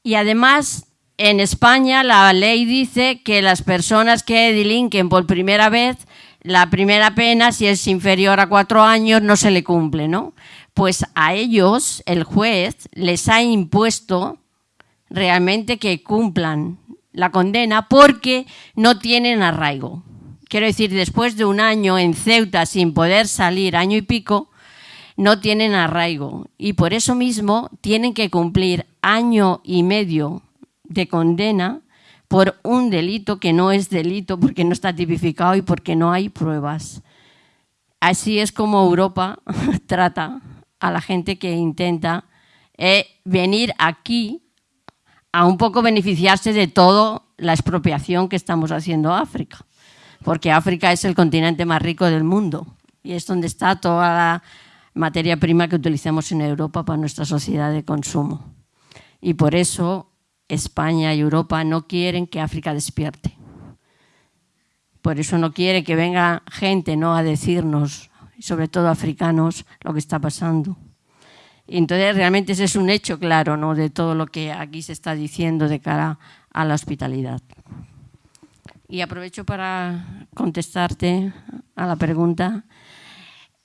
y además en España la ley dice que las personas que delinquen por primera vez, la primera pena, si es inferior a cuatro años, no se le cumple, ¿no? Pues a ellos el juez les ha impuesto realmente que cumplan la condena porque no tienen arraigo. Quiero decir, después de un año en Ceuta sin poder salir, año y pico, no tienen arraigo y por eso mismo tienen que cumplir año y medio de condena por un delito que no es delito porque no está tipificado y porque no hay pruebas. Así es como Europa trata a la gente que intenta eh, venir aquí a un poco beneficiarse de toda la expropiación que estamos haciendo a África, porque África es el continente más rico del mundo y es donde está toda la materia prima que utilizamos en Europa para nuestra sociedad de consumo. Y por eso España y Europa no quieren que África despierte. Por eso no quiere que venga gente ¿no? a decirnos, sobre todo africanos, lo que está pasando. Entonces, realmente ese es un hecho claro ¿no? de todo lo que aquí se está diciendo de cara a la hospitalidad. Y aprovecho para contestarte a la pregunta.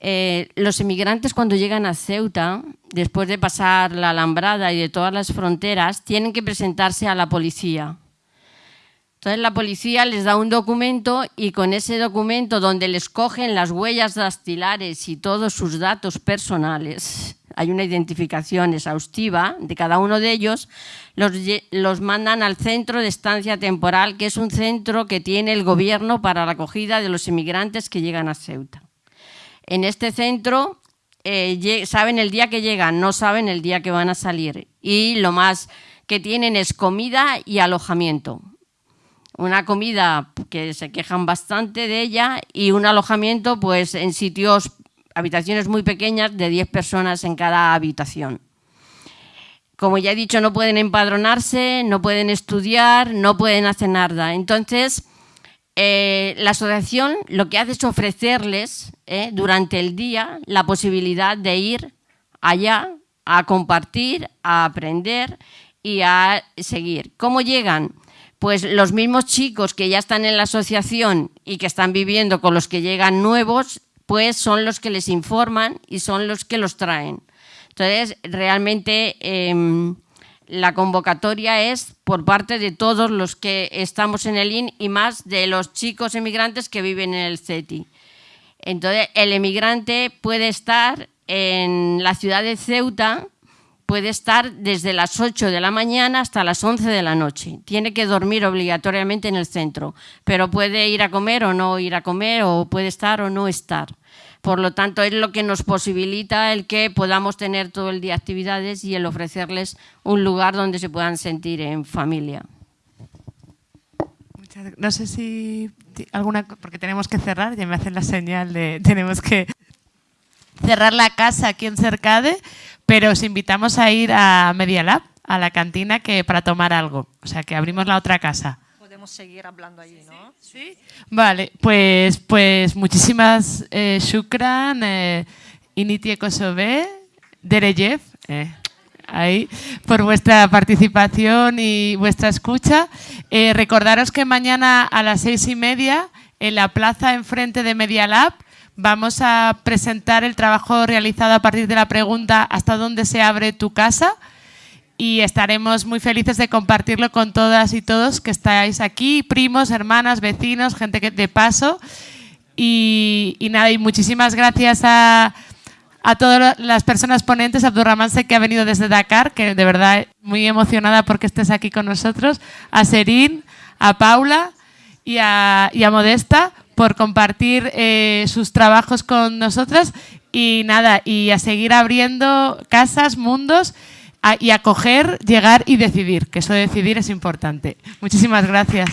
Eh, los inmigrantes cuando llegan a Ceuta, después de pasar la alambrada y de todas las fronteras, tienen que presentarse a la policía. Entonces la policía les da un documento y con ese documento donde les cogen las huellas dactilares y todos sus datos personales, hay una identificación exhaustiva de cada uno de ellos, los, mandan al centro de estancia temporal, que es un centro que tiene el gobierno para la acogida de los inmigrantes que llegan a Ceuta. En este centro eh, saben el día que llegan, no saben el día que van a salir. Y lo más que tienen es comida y alojamiento. Una comida que se quejan bastante de ella y un alojamiento pues en sitios habitaciones muy pequeñas de 10 personas en cada habitación. como ya he dicho, no pueden empadronarse, no pueden estudiar, no pueden hacer nada. Entonces, eh, la asociación lo que hace es ofrecerles eh, durante el día la posibilidad de ir allá a compartir, a aprender y a seguir. ¿Cómo llegan? Pues los mismos chicos que ya están en la asociación y que están viviendo con los que llegan nuevos, pues son los que les informan y son los que los traen. Entonces, realmente em, la convocatoria es por parte de todos los que estamos en el IN y más de los chicos emigrantes que viven en el CETI. Entonces, el emigrante puede estar en la ciudad de Ceuta, puede estar desde las 8 de la mañana hasta las 11 de la noche. Tiene que dormir obligatoriamente en el centro, pero puede ir a comer o no ir a comer, o puede estar o no estar. Por lo tanto, es lo que nos posibilita el que podamos tener todo el día actividades y el ofrecerles un lugar donde se puedan sentir en familia. No sé si alguna, porque tenemos que cerrar, ya me hacen la señal de tenemos que cerrar la casa aquí en Cercade, pero os invitamos a ir a Media Lab, a la cantina, que para tomar algo. O sea, que abrimos la otra casa. Podemos seguir hablando allí, ¿no? Sí. Vale, pues, pues muchísimas eh, shukran, eh, Initie Kosove, Dereyev, eh, ahí, por vuestra participación y vuestra escucha. Eh, recordaros que mañana a las seis y media, en la plaza enfrente de Media Lab, vamos a presentar el trabajo realizado a partir de la pregunta ¿Hasta dónde se abre tu casa? y estaremos muy felices de compartirlo con todas y todos que estáis aquí, primos, hermanas, vecinos, gente que de paso. Y, nada, y muchísimas gracias a, a todas las personas ponentes, Abdurrahman que ha venido desde Dakar, que de verdad muy emocionada porque estés aquí con nosotros, a Serín, a Paula y a, y a Modesta por compartir eh, sus trabajos con nosotras y nada, y a seguir abriendo casas, mundos y acoger, llegar y decidir, que eso de decidir es importante. Muchísimas gracias.